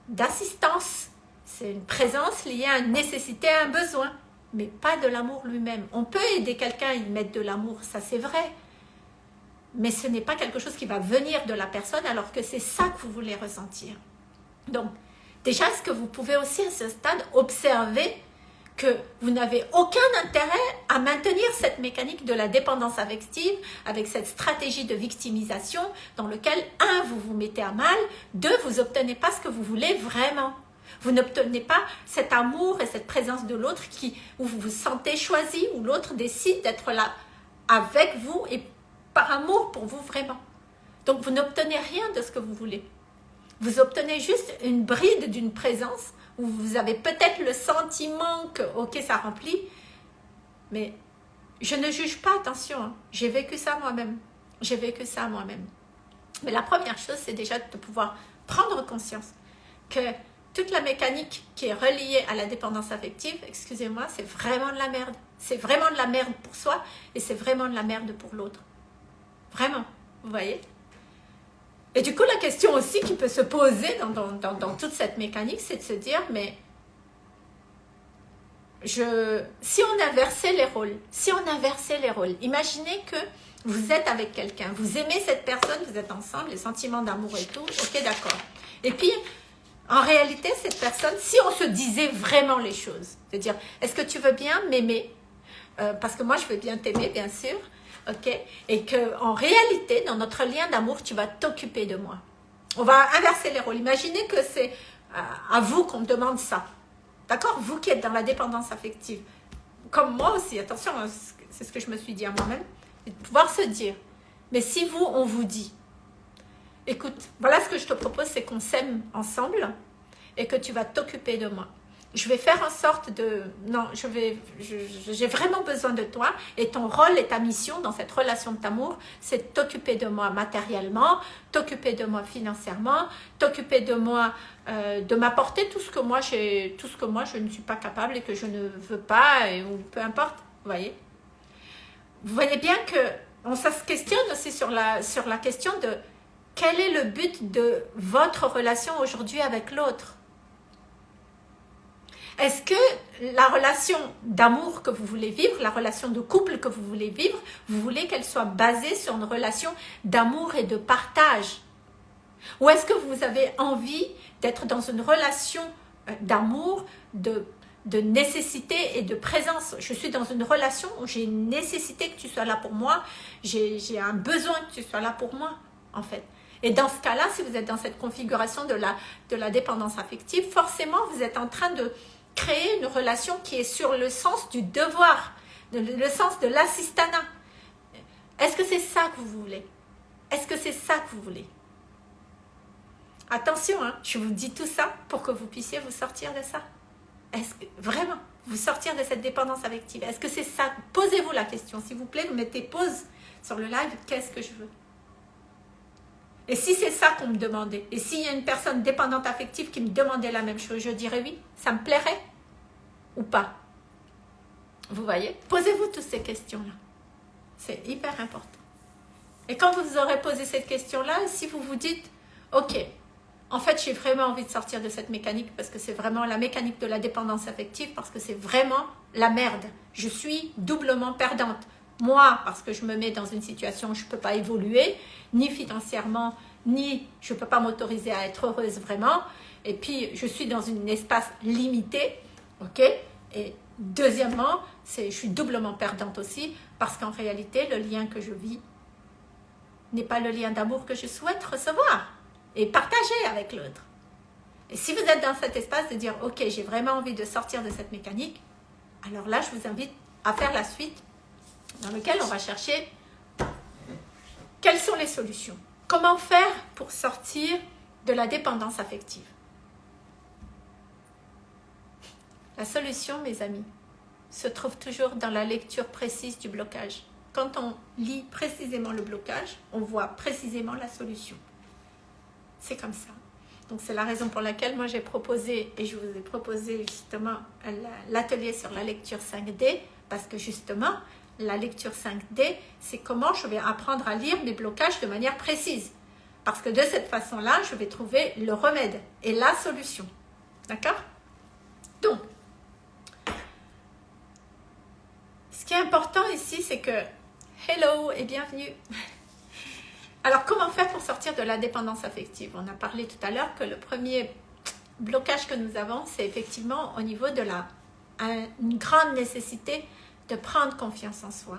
d'assistance. C'est une présence liée à une nécessité, à un besoin, mais pas de l'amour lui-même. On peut aider quelqu'un y mettre de l'amour, ça c'est vrai, mais ce n'est pas quelque chose qui va venir de la personne alors que c'est ça que vous voulez ressentir. Donc, déjà, est-ce que vous pouvez aussi à ce stade observer que vous n'avez aucun intérêt à maintenir cette mécanique de la dépendance affective avec cette stratégie de victimisation dans lequel, un, vous vous mettez à mal, deux, vous obtenez pas ce que vous voulez vraiment. Vous n'obtenez pas cet amour et cette présence de l'autre qui où vous vous sentez choisi, où l'autre décide d'être là avec vous et par amour pour vous vraiment. Donc vous n'obtenez rien de ce que vous voulez. Vous obtenez juste une bride d'une présence où vous avez peut-être le sentiment que, ok, ça remplit, mais je ne juge pas, attention, hein. j'ai vécu ça moi-même, j'ai vécu ça moi-même. Mais la première chose, c'est déjà de pouvoir prendre conscience que toute la mécanique qui est reliée à la dépendance affective, excusez-moi, c'est vraiment de la merde. C'est vraiment de la merde pour soi et c'est vraiment de la merde pour l'autre. Vraiment, vous voyez? Et du coup, la question aussi qui peut se poser dans, toute cette mécanique, c'est de se dire, mais je, si on inversait les rôles, si on inversait les rôles, imaginez que vous êtes avec quelqu'un, vous aimez cette personne, vous êtes ensemble, les sentiments d'amour et tout, ok, d'accord. Et puis, en réalité, cette personne, si on se disait vraiment les choses, c'est-à-dire, est-ce que tu veux bien m'aimer? Euh, Parce que moi, je veux bien t'aimer, bien sûr, ok? Et que en réalité, dans notre lien d'amour, tu vas t'occuper de moi. On va inverser les rôles. Imaginez que c'est euh, à vous qu'on demande ça. D'accord? Vous qui êtes dans la dépendance affective. Comme moi aussi, attention, hein, c'est ce que je me suis dit à moi-même. De pouvoir se dire, mais si vous, on vous dit, écoute, voilà ce que je te propose, c'est qu'on s'aime ensemble et que tu vas t'occuper de moi je vais faire en sorte de... Non, je vais, j'ai vraiment besoin de toi et ton rôle et ta mission dans cette relation d'amour, c'est t'occuper de moi matériellement, t'occuper de moi financièrement, t'occuper de moi, euh, de m'apporter tout ce que moi j'ai, tout ce que moi je ne suis pas capable et que je ne veux pas ou peu importe, vous voyez. Vous voyez bien que on se questionne aussi sur la, sur la question de quel est le but de votre relation aujourd'hui avec l'autre est-ce que la relation d'amour que vous voulez vivre, la relation de couple que vous voulez vivre, vous voulez qu'elle soit basée sur une relation d'amour et de partage? Ou est-ce que vous avez envie d'être dans une relation euh, d'amour, de, de nécessité et de présence? Je suis dans une relation où j'ai une nécessité que tu sois là pour moi, j'ai un besoin que tu sois là pour moi, en fait. Et dans ce cas-là, si vous êtes dans cette configuration de la, de la dépendance affective, forcément, vous êtes en train de, créer une relation qui est sur le sens du devoir, le sens de l'assistanat. Est-ce que c'est ça que vous voulez? Est-ce que c'est ça que vous voulez? Attention, hein, je vous dis tout ça pour que vous puissiez vous sortir de ça. Est-ce vraiment vous sortir de cette dépendance affective Est-ce que c'est ça? Posez-vous la question, s'il vous plaît, mettez pause sur le live. Qu'est-ce que je veux? Et si c'est ça qu'on me demandait, et s'il y a une personne dépendante affective qui me demandait la même chose, je dirais oui, ça me plairait ou pas. Vous voyez? Posez-vous toutes ces questions-là. C'est hyper important. Et quand vous aurez posé cette question-là, si vous vous dites, ok, en fait, j'ai vraiment envie de sortir de cette mécanique parce que c'est vraiment la mécanique de la dépendance affective, parce que c'est vraiment la merde. Je suis doublement perdante. Moi, parce que je me mets dans une situation où je ne peux pas évoluer, ni financièrement, ni je ne peux pas m'autoriser à être heureuse vraiment. et puis je suis dans un espace limité, ok? Et deuxièmement, je suis doublement perdante aussi, parce qu'en réalité, le lien que je vis n'est pas le lien d'amour que je souhaite recevoir et partager avec l'autre. Et si vous êtes dans cet espace de dire, ok, j'ai vraiment envie de sortir de cette mécanique, alors là, je vous invite à faire la suite dans laquelle on va chercher quelles sont les solutions. Comment faire pour sortir de la dépendance affective? La solution, mes amis, se trouve toujours dans la lecture précise du blocage. Quand on lit précisément le blocage, on voit précisément la solution. C'est comme ça. Donc c'est la raison pour laquelle moi j'ai proposé, et je vous ai proposé justement l'atelier sur la lecture 5D, parce que justement, la lecture 5D, c'est comment je vais apprendre à lire mes blocages de manière précise. Parce que de cette façon-là, je vais trouver le remède et la solution. D'accord? Donc, ce qui est important ici, c'est que hello et bienvenue. [laughs] Alors, comment faire pour sortir de la dépendance affective? On a parlé tout à l'heure que le premier blocage que nous avons, c'est effectivement au niveau de la une grande nécessité de prendre confiance en soi.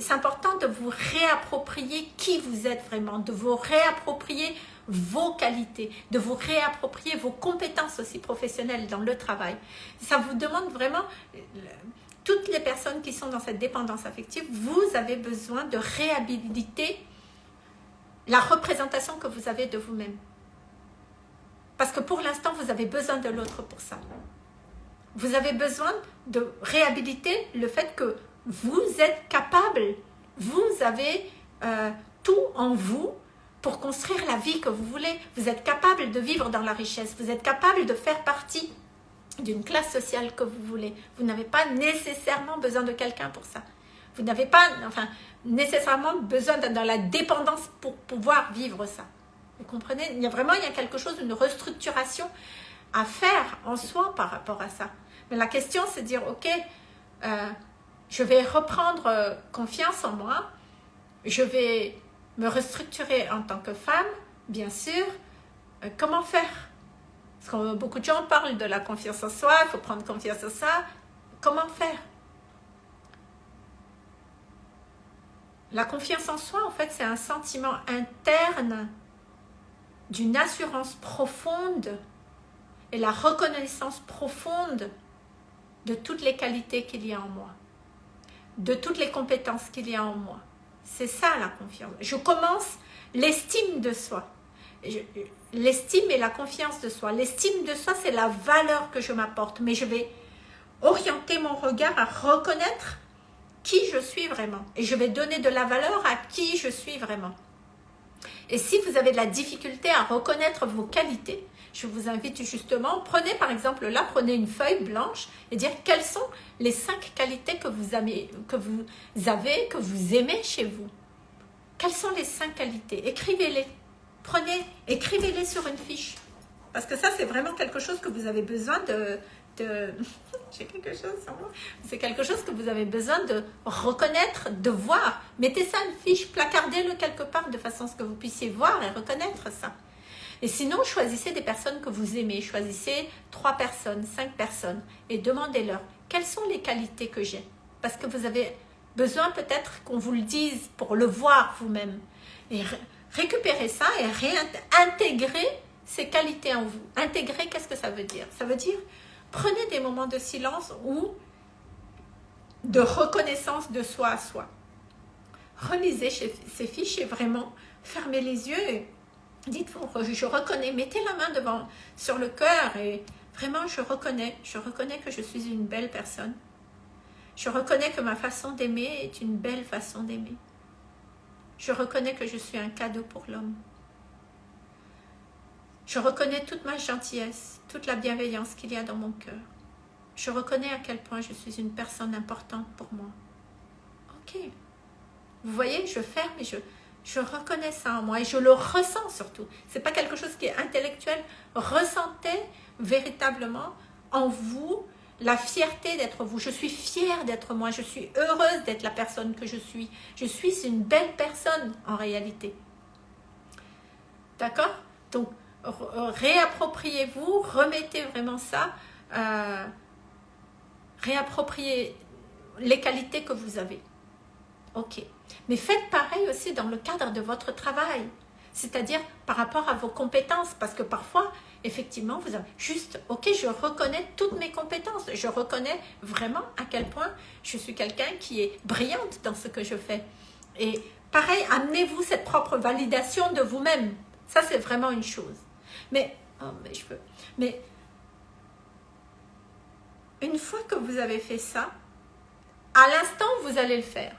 C'est important de vous réapproprier qui vous êtes vraiment, de vous réapproprier vos qualités, de vous réapproprier vos compétences aussi professionnelles dans le travail. Ça vous demande vraiment, toutes les personnes qui sont dans cette dépendance affective, vous avez besoin de réhabiliter la représentation que vous avez de vous-même. Parce que pour l'instant, vous avez besoin de l'autre pour ça. Vous avez besoin de réhabiliter le fait que vous êtes capable, vous avez euh, tout en vous pour construire la vie que vous voulez. Vous êtes capable de vivre dans la richesse, vous êtes capable de faire partie d'une classe sociale que vous voulez. Vous n'avez pas nécessairement besoin de quelqu'un pour ça. Vous n'avez pas enfin, nécessairement besoin d'être dans la dépendance pour pouvoir vivre ça. Vous comprenez? Il y a vraiment il y a quelque chose, une restructuration à faire en soi par rapport à ça. Mais la question, c'est dire, ok, euh, je vais reprendre euh, confiance en moi, je vais me restructurer en tant que femme, bien sûr. Euh, comment faire? Parce que beaucoup de gens parlent de la confiance en soi, il faut prendre confiance en ça. Comment faire? La confiance en soi, en fait, c'est un sentiment interne d'une assurance profonde et la reconnaissance profonde de toutes les qualités qu'il y a en moi, de toutes les compétences qu'il y a en moi. C'est ça la confiance. Je commence l'estime de soi. L'estime et la confiance de soi. L'estime de soi, c'est la valeur que je m'apporte. Mais je vais orienter mon regard à reconnaître qui je suis vraiment. Et je vais donner de la valeur à qui je suis vraiment. Et si vous avez de la difficulté à reconnaître vos qualités, je vous invite justement, prenez par exemple là, prenez une feuille blanche et dire quelles sont les cinq qualités que vous avez, que vous, avez, que vous aimez chez vous. Quelles sont les cinq qualités? Écrivez-les. Prenez, écrivez-les sur une fiche. Parce que ça, c'est vraiment quelque chose que vous avez besoin de... de... [laughs] J'ai quelque chose. C'est quelque chose que vous avez besoin de reconnaître, de voir. Mettez ça une fiche, placardez-le quelque part de façon à ce que vous puissiez voir et reconnaître ça. Et sinon, choisissez des personnes que vous aimez. Choisissez trois personnes, cinq personnes et demandez-leur quelles sont les qualités que j'ai. Parce que vous avez besoin peut-être qu'on vous le dise pour le voir vous-même. Et récupérez ça et réintégrer ces qualités en vous. Intégrer, qu'est-ce que ça veut dire? Ça veut dire, prenez des moments de silence ou de reconnaissance de soi à soi. Relisez ces fiches et vraiment fermez les yeux Dites-vous, je reconnais, mettez la main devant, sur le cœur et vraiment je reconnais, je reconnais que je suis une belle personne. Je reconnais que ma façon d'aimer est une belle façon d'aimer. Je reconnais que je suis un cadeau pour l'homme. Je reconnais toute ma gentillesse, toute la bienveillance qu'il y a dans mon cœur. Je reconnais à quel point je suis une personne importante pour moi. Ok. Vous voyez, je ferme et je, je reconnais ça en moi et je le ressens surtout. Ce n'est pas quelque chose qui est intellectuel. Ressentez véritablement en vous la fierté d'être vous. Je suis fière d'être moi. Je suis heureuse d'être la personne que je suis. Je suis une belle personne en réalité. D'accord? Donc, réappropriez-vous, remettez vraiment ça, euh, réappropriez les qualités que vous avez. Ok. Mais faites pareil aussi dans le cadre de votre travail. C'est-à-dire par rapport à vos compétences. Parce que parfois, effectivement, vous avez juste, ok, je reconnais toutes mes compétences. Je reconnais vraiment à quel point je suis quelqu'un qui est brillante dans ce que je fais. Et pareil, amenez-vous cette propre validation de vous-même. Ça, c'est vraiment une chose. Mais, oh, mais je peux. Mais, une fois que vous avez fait ça, à l'instant, vous allez le faire.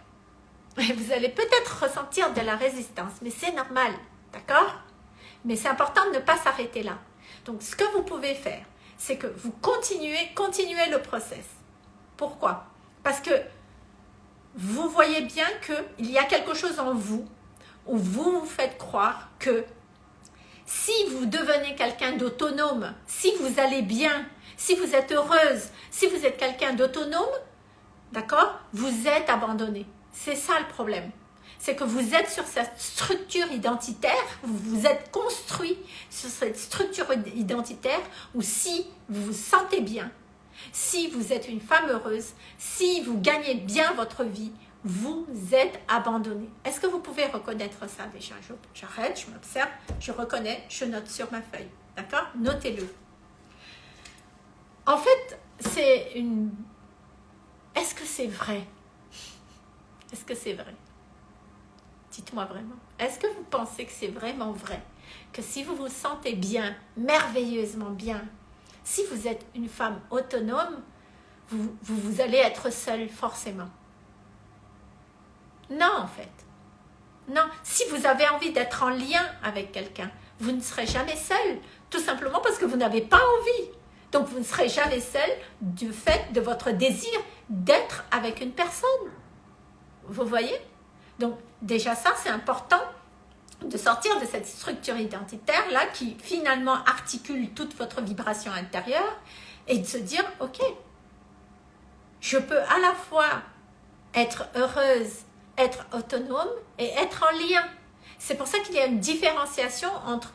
Vous allez peut-être ressentir de la résistance, mais c'est normal, d'accord? Mais c'est important de ne pas s'arrêter là. Donc, ce que vous pouvez faire, c'est que vous continuez, continuez le process. Pourquoi? Parce que vous voyez bien qu'il y a quelque chose en vous où vous vous faites croire que si vous devenez quelqu'un d'autonome, si vous allez bien, si vous êtes heureuse, si vous êtes quelqu'un d'autonome, d'accord, vous êtes abandonné. C'est ça le problème. C'est que vous êtes sur cette structure identitaire, vous vous êtes construit sur cette structure identitaire où si vous vous sentez bien, si vous êtes une femme heureuse, si vous gagnez bien votre vie, vous êtes abandonné. Est-ce que vous pouvez reconnaître ça déjà? J'arrête, je m'observe, je reconnais, je note sur ma feuille. D'accord? Notez-le. En fait, c'est une... Est-ce que c'est vrai? Est-ce que c'est vrai? Dites-moi vraiment. Est-ce que vous pensez que c'est vraiment vrai Que si vous vous sentez bien, merveilleusement bien, si vous êtes une femme autonome, vous, vous, allez être seule forcément? Non, en fait. Non, si vous avez envie d'être en lien avec quelqu'un, vous ne serez jamais seul, tout simplement parce que vous n'avez pas envie. Donc, vous ne serez jamais seul du fait de votre désir d'être avec une personne. Vous voyez? Donc, déjà ça, c'est important de sortir de cette structure identitaire-là qui finalement articule toute votre vibration intérieure et de se dire, ok, je peux à la fois être heureuse être autonome et être en lien. C'est pour ça qu'il y a une différenciation entre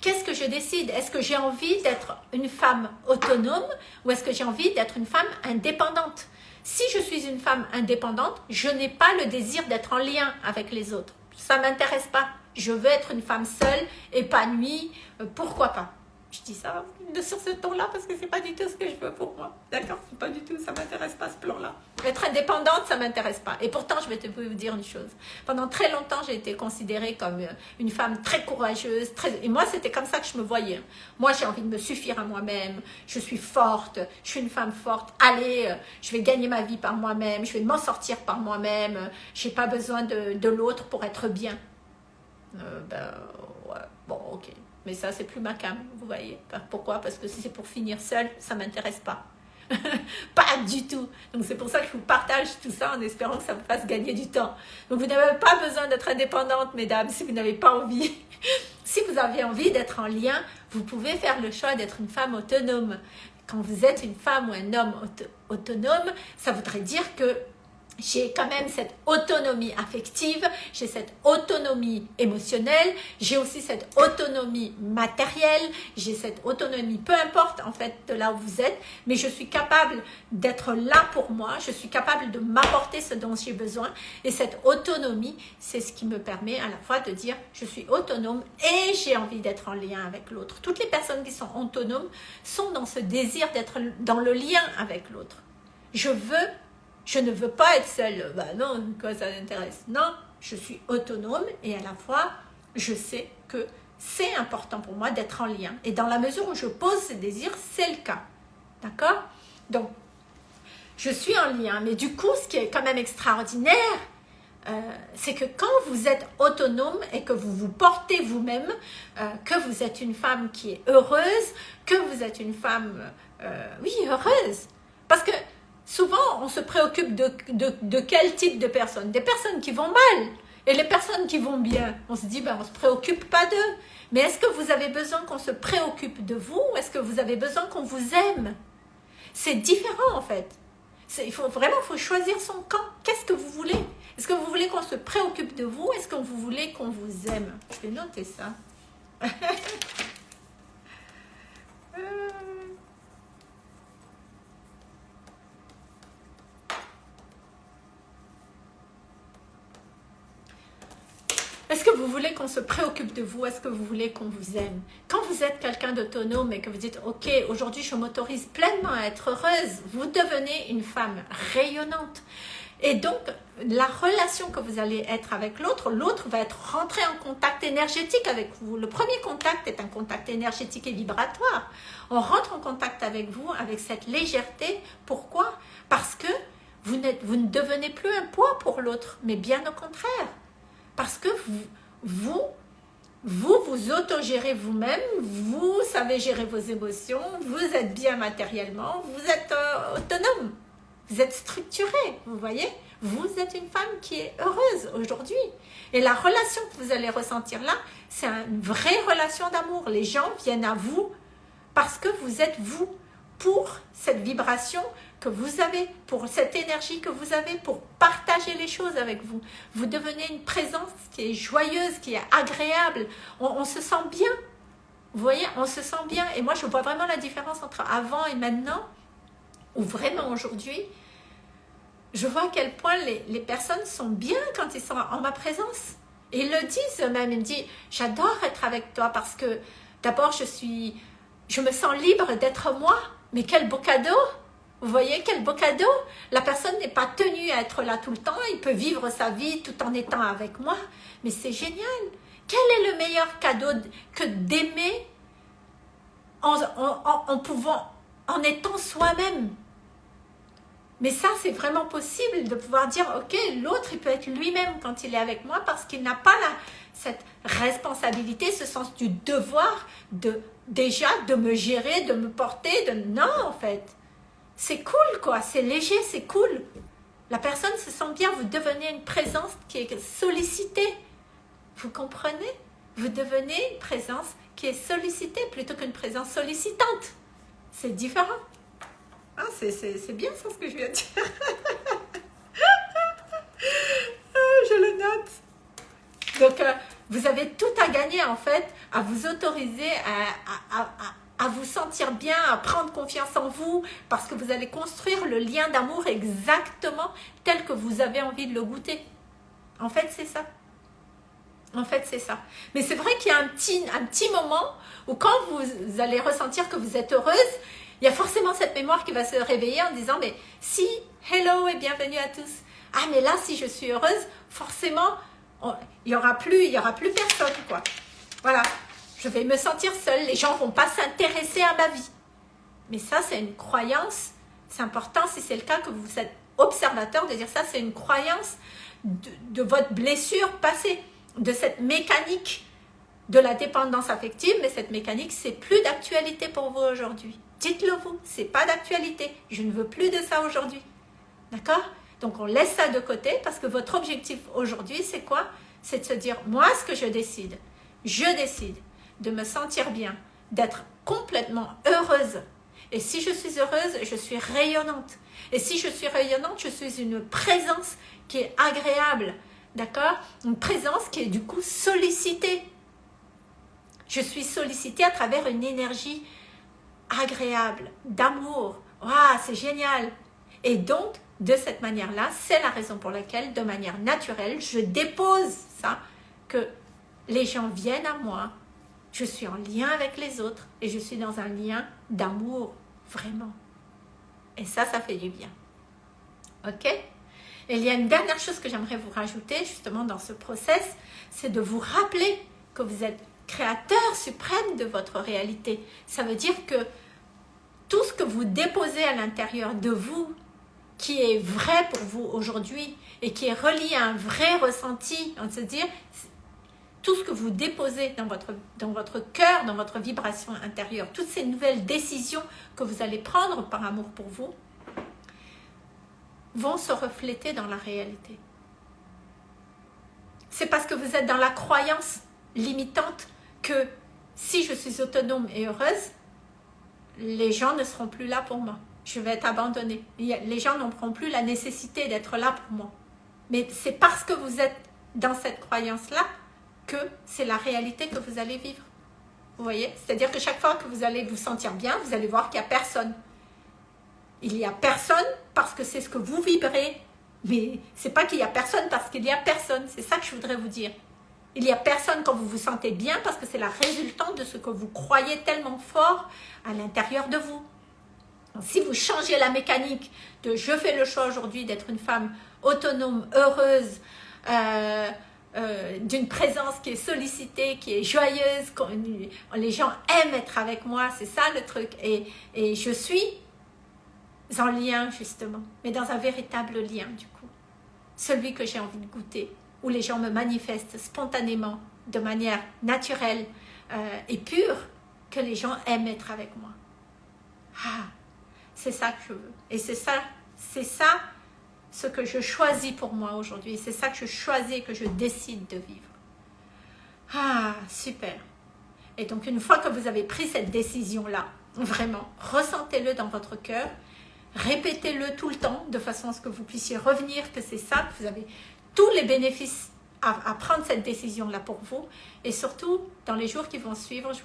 qu'est-ce que je décide? Est-ce que j'ai envie d'être une femme autonome ou est-ce que j'ai envie d'être une femme indépendante? Si je suis une femme indépendante, je n'ai pas le désir d'être en lien avec les autres. Ça ne m'intéresse pas. Je veux être une femme seule, épanouie, euh, pourquoi pas? Je dis ça sur ce ton-là parce que c'est pas du tout ce que je veux pour moi. D'accord C'est pas du tout, ça m'intéresse pas ce plan-là. Être indépendante, ça m'intéresse pas. Et pourtant, je vais te vous dire une chose. Pendant très longtemps, j'ai été considérée comme euh, une femme très courageuse. Très... Et moi, c'était comme ça que je me voyais. Moi, j'ai envie de me suffire à moi-même. Je suis forte. Je suis une femme forte. Allez, euh, je vais gagner ma vie par moi-même. Je vais m'en sortir par moi-même. J'ai pas besoin de, de l'autre pour être bien. Euh, ben, ouais. Bon, ok. Mais ça, c'est plus ma cam, vous voyez. Pourquoi? Parce que si c'est pour finir seul, ça ne m'intéresse pas. [laughs] pas du tout. Donc c'est pour ça que je vous partage tout ça en espérant que ça vous fasse gagner du temps. Donc vous n'avez pas besoin d'être indépendante, mesdames, si vous n'avez pas envie. [laughs] si vous avez envie d'être en lien, vous pouvez faire le choix d'être une femme autonome. Quand vous êtes une femme ou un homme autonome, ça voudrait dire que j'ai quand même cette autonomie affective, j'ai cette autonomie émotionnelle, j'ai aussi cette autonomie matérielle, j'ai cette autonomie, peu importe en fait de là où vous êtes, mais je suis capable d'être là pour moi, je suis capable de m'apporter ce dont j'ai besoin et cette autonomie, c'est ce qui me permet à la fois de dire je suis autonome et j'ai envie d'être en lien avec l'autre. Toutes les personnes qui sont autonomes sont dans ce désir d'être dans le lien avec l'autre. Je veux je ne veux pas être seule. Bah non, quoi ça m'intéresse Non, je suis autonome et à la fois, je sais que c'est important pour moi d'être en lien. Et dans la mesure où je pose ces désirs, c'est le cas. D'accord? Donc, je suis en lien. Mais du coup, ce qui est quand même extraordinaire, euh, c'est que quand vous êtes autonome et que vous vous portez vous-même, euh, que vous êtes une femme qui est heureuse, que vous êtes une femme, euh, oui, heureuse. Parce que souvent on se préoccupe de, quel type de personnes? Des personnes qui vont mal et les personnes qui vont bien. On se dit, ben, on ne se préoccupe pas d'eux. Mais est-ce que vous avez besoin qu'on se préoccupe de vous? Ou est-ce que vous avez besoin qu'on vous aime? C'est différent en fait. Il faut vraiment faut choisir son camp. Qu'est-ce que vous voulez? Est-ce que vous voulez qu'on se préoccupe de vous? Est-ce que vous voulez qu'on vous aime? Je vais noter ça. [laughs] vous voulez qu'on se préoccupe de vous? Est-ce que vous voulez qu'on vous aime? Quand vous êtes quelqu'un d'autonome et que vous dites « Ok, aujourd'hui je m'autorise pleinement à être heureuse », vous devenez une femme rayonnante. Et donc, la relation que vous allez être avec l'autre, l'autre va être rentré en contact énergétique avec vous. Le premier contact est un contact énergétique et vibratoire. On rentre en contact avec vous avec cette légèreté. Pourquoi? Parce que vous, vous ne devenez plus un poids pour l'autre, mais bien au contraire. Parce que vous, vous, vous, autogérez vous-même, vous savez gérer vos émotions, vous êtes bien matériellement, vous êtes euh, autonome. Vous êtes structuré, vous voyez Vous êtes une femme qui est heureuse aujourd'hui. Et la relation que vous allez ressentir là, c'est une vraie relation d'amour. Les gens viennent à vous parce que vous êtes vous pour cette vibration que vous avez, pour cette énergie que vous avez, pour partager les choses avec vous. Vous devenez une présence qui est joyeuse, qui est agréable. On, se sent bien. Vous voyez, on se sent bien. Et moi, je vois vraiment la différence entre avant et maintenant ou vraiment aujourd'hui, je vois à quel point les, personnes sont bien quand ils sont en ma présence. Et ils le disent eux-mêmes, ils me disent, j'adore être avec toi parce que d'abord je suis, je me sens libre d'être moi. Mais quel beau cadeau. Vous voyez, quel beau cadeau. La personne n'est pas tenue à être là tout le temps, il peut vivre sa vie tout en étant avec moi. Mais c'est génial. Quel est le meilleur cadeau que d'aimer en, en pouvant, en étant soi-même? Mais ça, c'est vraiment possible de pouvoir dire, ok, l'autre, il peut être lui-même quand il est avec moi parce qu'il n'a pas la, cette responsabilité, ce sens du devoir de déjà de me gérer, de me porter, de non en fait. C'est cool quoi, c'est léger, c'est cool. La personne se sent bien, vous devenez une présence qui est sollicitée. Vous comprenez? Vous devenez une présence qui est sollicitée plutôt qu'une présence sollicitante. C'est différent. Ah, c'est bien ça ce que je viens de dire. [laughs] Ah, je le note. Donc, euh, vous avez tout à gagner en fait à vous autoriser à, à, vous sentir bien, à prendre confiance en vous parce que vous allez construire le lien d'amour exactement tel que vous avez envie de le goûter. En fait, c'est ça. En fait, c'est ça. Mais c'est vrai qu'il y a un petit, un petit moment où quand vous allez ressentir que vous êtes heureuse, il y a forcément cette mémoire qui va se réveiller en disant, mais si, hello et bienvenue à tous. Ah, mais là, si je suis heureuse, forcément, il n'y aura, plus, il y aura plus personne, quoi. Voilà, je vais me sentir seule, les gens ne vont pas s'intéresser à ma vie. Mais ça, c'est une croyance, c'est important si c'est le cas que vous êtes observateur de dire ça, c'est une croyance de, de votre blessure passée, de cette mécanique de la dépendance affective, mais cette mécanique, c'est plus d'actualité pour vous aujourd'hui. Dites-le vous, c'est pas d'actualité. Je ne veux plus de ça aujourd'hui. D'accord? Donc on laisse ça de côté parce que votre objectif aujourd'hui, c'est quoi? C'est de se dire, moi, ce que je décide, je décide de me sentir bien, d'être complètement heureuse. Et si je suis heureuse, je suis rayonnante. Et si je suis rayonnante, je suis une présence qui est agréable. D'accord? Une présence qui est du coup sollicitée. Je suis sollicitée à travers une énergie agréable, d'amour. Waouh, c'est génial. Et donc, de cette manière-là, c'est la raison pour laquelle, de manière naturelle, je dépose ça, que les gens viennent à moi, je suis en lien avec les autres et je suis dans un lien d'amour, vraiment. Et ça, ça fait du bien. Ok? Il y a une dernière chose que j'aimerais vous rajouter, justement, dans ce process, c'est de vous rappeler que vous êtes créateur suprême de votre réalité. Ça veut dire que tout ce que vous déposez à l'intérieur de vous, qui est vrai pour vous aujourd'hui et qui est relié à un vrai ressenti, on se dire, tout ce que vous déposez dans votre, dans votre cœur, dans votre vibration intérieure, toutes ces nouvelles décisions que vous allez prendre par amour pour vous, vont se refléter dans la réalité. C'est parce que vous êtes dans la croyance limitante que si je suis autonome et heureuse, les gens ne seront plus là pour moi. Je vais être abandonnée. Les gens n'auront plus la nécessité d'être là pour moi. Mais c'est parce que vous êtes dans cette croyance-là que c'est la réalité que vous allez vivre. Vous voyez? C'est-à-dire que chaque fois que vous allez vous sentir bien, vous allez voir qu'il n'y a personne. Il n'y a personne parce que c'est ce que vous vibrez. Mais c'est pas qu'il n'y a personne parce qu'il y a personne. C'est ça que je voudrais vous dire. Il n'y a personne quand vous vous sentez bien parce que c'est la résultante de ce que vous croyez tellement fort à l'intérieur de vous. Si vous changez la mécanique de je fais le choix aujourd'hui d'être une femme autonome, heureuse, euh, euh, d'une présence qui est sollicitée, qui est joyeuse, les gens aiment être avec moi, c'est ça le truc. Et, et je suis en lien justement, mais dans un véritable lien du coup. Celui que j'ai envie de goûter, où les gens me manifestent spontanément, de manière naturelle euh, et pure, que les gens aiment être avec moi. Ah, c'est ça que je veux. Et c'est ça, c'est ça ce que je choisis pour moi aujourd'hui. C'est ça que je choisis que je décide de vivre. Ah, super. Et donc, une fois que vous avez pris cette décision-là, vraiment, ressentez-le dans votre cœur, répétez-le tout le temps, de façon à ce que vous puissiez revenir, que c'est ça, que vous avez tous les bénéfices à, prendre cette décision-là pour vous. Et surtout, dans les jours qui vont suivre, je,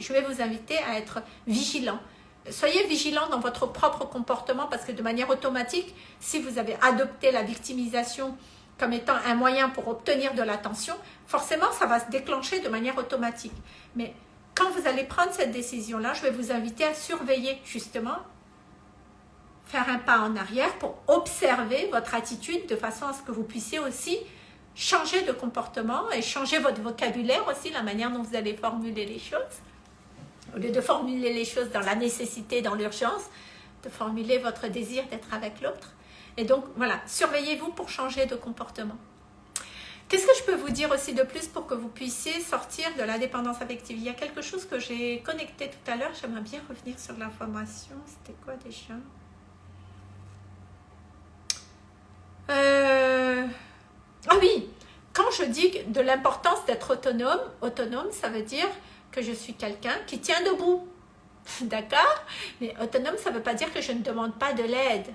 je vais vous inviter à être vigilant soyez vigilant dans votre propre comportement parce que de manière automatique, si vous avez adopté la victimisation comme étant un moyen pour obtenir de l'attention, forcément, ça va se déclencher de manière automatique. Mais quand vous allez prendre cette décision-là, je vais vous inviter à surveiller justement, faire un pas en arrière pour observer votre attitude de façon à ce que vous puissiez aussi changer de comportement et changer votre vocabulaire aussi, la manière dont vous allez formuler les choses au lieu de formuler les choses dans la nécessité, dans l'urgence, de formuler votre désir d'être avec l'autre. Et donc, voilà, surveillez-vous pour changer de comportement. Qu'est-ce que je peux vous dire aussi de plus pour que vous puissiez sortir de la dépendance affective? Il y a quelque chose que j'ai connecté tout à l'heure, j'aimerais bien revenir sur l'information. C'était quoi déjà? Euh... Ah oui, quand je dis de l'importance d'être autonome, autonome, ça veut dire que je suis quelqu'un qui tient debout. [laughs] D'accord? Mais autonome, ça ne veut pas dire que je ne demande pas de l'aide.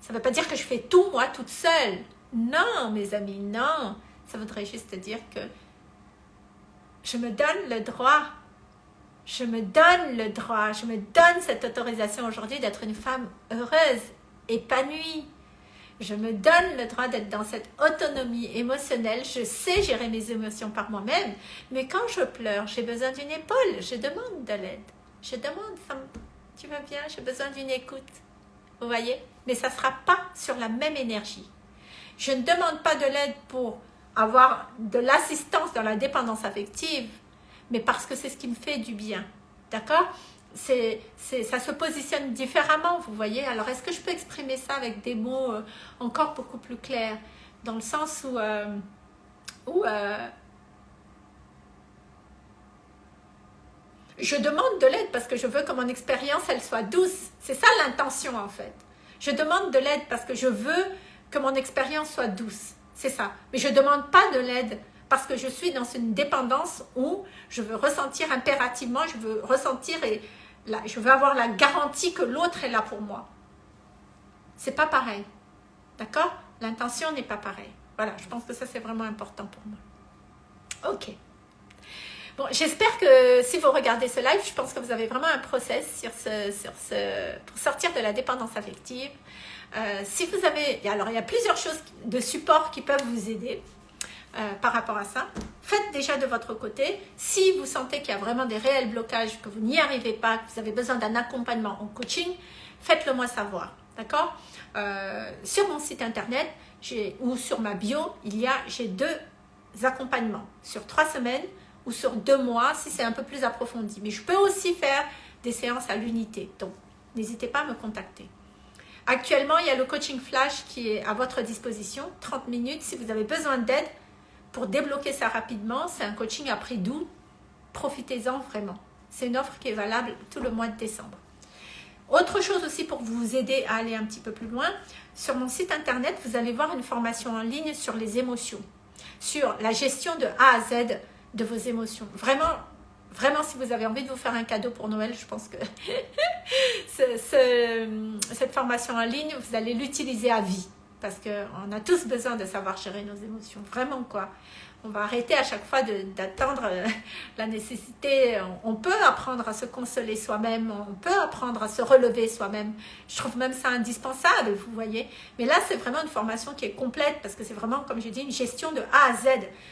Ça ne veut pas dire que je fais tout moi toute seule. Non, mes amis, non. Ça voudrait juste dire que je me donne le droit. Je me donne le droit. Je me donne cette autorisation aujourd'hui d'être une femme heureuse, épanouie, je me donne le droit d'être dans cette autonomie émotionnelle. Je sais gérer mes émotions par moi-même. Mais quand je pleure, j'ai besoin d'une épaule. Je demande de l'aide. Je demande, tu vas bien, j'ai besoin d'une écoute. Vous voyez? Mais ça ne sera pas sur la même énergie. Je ne demande pas de l'aide pour avoir de l'assistance dans la dépendance affective, mais parce que c'est ce qui me fait du bien. D'accord? C'est, ça se positionne différemment, vous voyez. Alors, est-ce que je peux exprimer ça avec des mots euh, encore beaucoup plus clairs? Dans le sens où, euh, euh, je demande de l'aide parce que je veux que mon expérience, elle soit douce. C'est ça l'intention, en fait. Je demande de l'aide parce que je veux que mon expérience soit douce. C'est ça. Mais je ne demande pas de l'aide parce que je suis dans une dépendance où je veux ressentir impérativement, je veux ressentir et je veux avoir la garantie que l'autre est là pour moi. C'est pas pareil. D'accord? L'intention n'est pas pareille. Voilà, je pense que ça, c'est vraiment important pour moi. Ok. Bon, j'espère que si vous regardez ce live, je pense que vous avez vraiment un process sur ce, sur ce, pour sortir de la dépendance affective. Euh, si vous avez, alors il y a plusieurs choses de support qui peuvent vous aider. Euh, par rapport à ça. Faites déjà de votre côté. Si vous sentez qu'il y a vraiment des réels blocages, que vous n'y arrivez pas, que vous avez besoin d'un accompagnement en coaching, faites-le moi savoir. D'accord? Euh, Sur mon site internet ou sur ma bio, il y a j'ai deux accompagnements sur trois semaines ou sur deux mois si c'est un peu plus approfondi. Mais je peux aussi faire des séances à l'unité. Donc, n'hésitez pas à me contacter. Actuellement, il y a le coaching flash qui est à votre disposition, 30 minutes. Si vous avez besoin d'aide, pour débloquer ça rapidement, c'est un coaching à prix doux. Profitez-en vraiment. C'est une offre qui est valable tout le mois de décembre. Autre chose aussi pour vous aider à aller un petit peu plus loin, sur mon site internet, vous allez voir une formation en ligne sur les émotions, sur la gestion de A à Z de vos émotions. Vraiment, vraiment, si vous avez envie de vous faire un cadeau pour Noël, je pense que [laughs] cette formation en ligne, vous allez l'utiliser à vie. Parce qu'on a tous besoin de savoir gérer nos émotions, vraiment quoi. On va arrêter à chaque fois d'attendre euh, la nécessité. On, peut apprendre à se consoler soi-même, on peut apprendre à se relever soi-même. Je trouve même ça indispensable, vous voyez. Mais là, c'est vraiment une formation qui est complète parce que c'est vraiment, comme j'ai dit, une gestion de A à Z.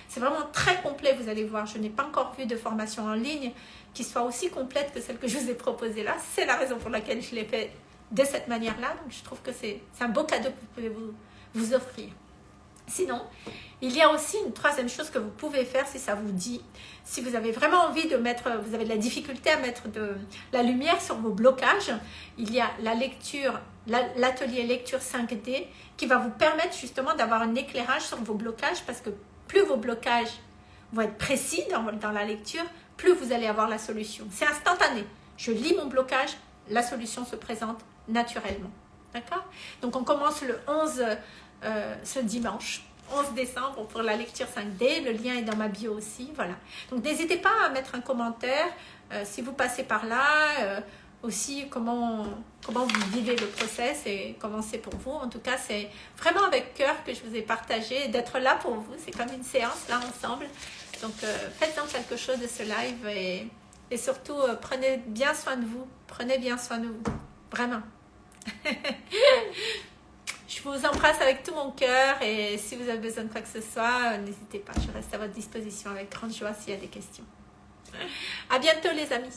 C'est vraiment très complet, vous allez voir. Je n'ai pas encore vu de formation en ligne qui soit aussi complète que celle que je vous ai proposée là. C'est la raison pour laquelle je l'ai fait de cette manière-là. Donc, je trouve que c'est un beau cadeau que vous pouvez vous, vous offrir. Sinon, il y a aussi une troisième chose que vous pouvez faire si ça vous dit. Si vous avez vraiment envie de mettre, vous avez de la difficulté à mettre de la lumière sur vos blocages, il y a la lecture, l'atelier lecture 5D qui va vous permettre justement d'avoir un éclairage sur vos blocages parce que plus vos blocages vont être précis dans, dans la lecture, plus vous allez avoir la solution. C'est instantané. Je lis mon blocage, la solution se présente naturellement. D'accord? Donc on commence le 11 euh, ce dimanche. 11 décembre pour la lecture 5D. Le lien est dans ma bio aussi. Voilà. Donc, n'hésitez pas à mettre un commentaire euh, si vous passez par là. Euh, aussi, comment, comment vous vivez le process et comment c'est pour vous. En tout cas, c'est vraiment avec cœur que je vous ai partagé d'être là pour vous. C'est comme une séance là ensemble. Donc, faites-en quelque chose de ce live et, et surtout, prenez bien soin de vous. Prenez bien soin de vous. Vraiment. [laughs] Je vous embrasse avec tout mon cœur et si vous avez besoin de quoi que ce soit, n'hésitez pas. Je reste à votre disposition avec grande joie s'il y a des questions. À bientôt les amis.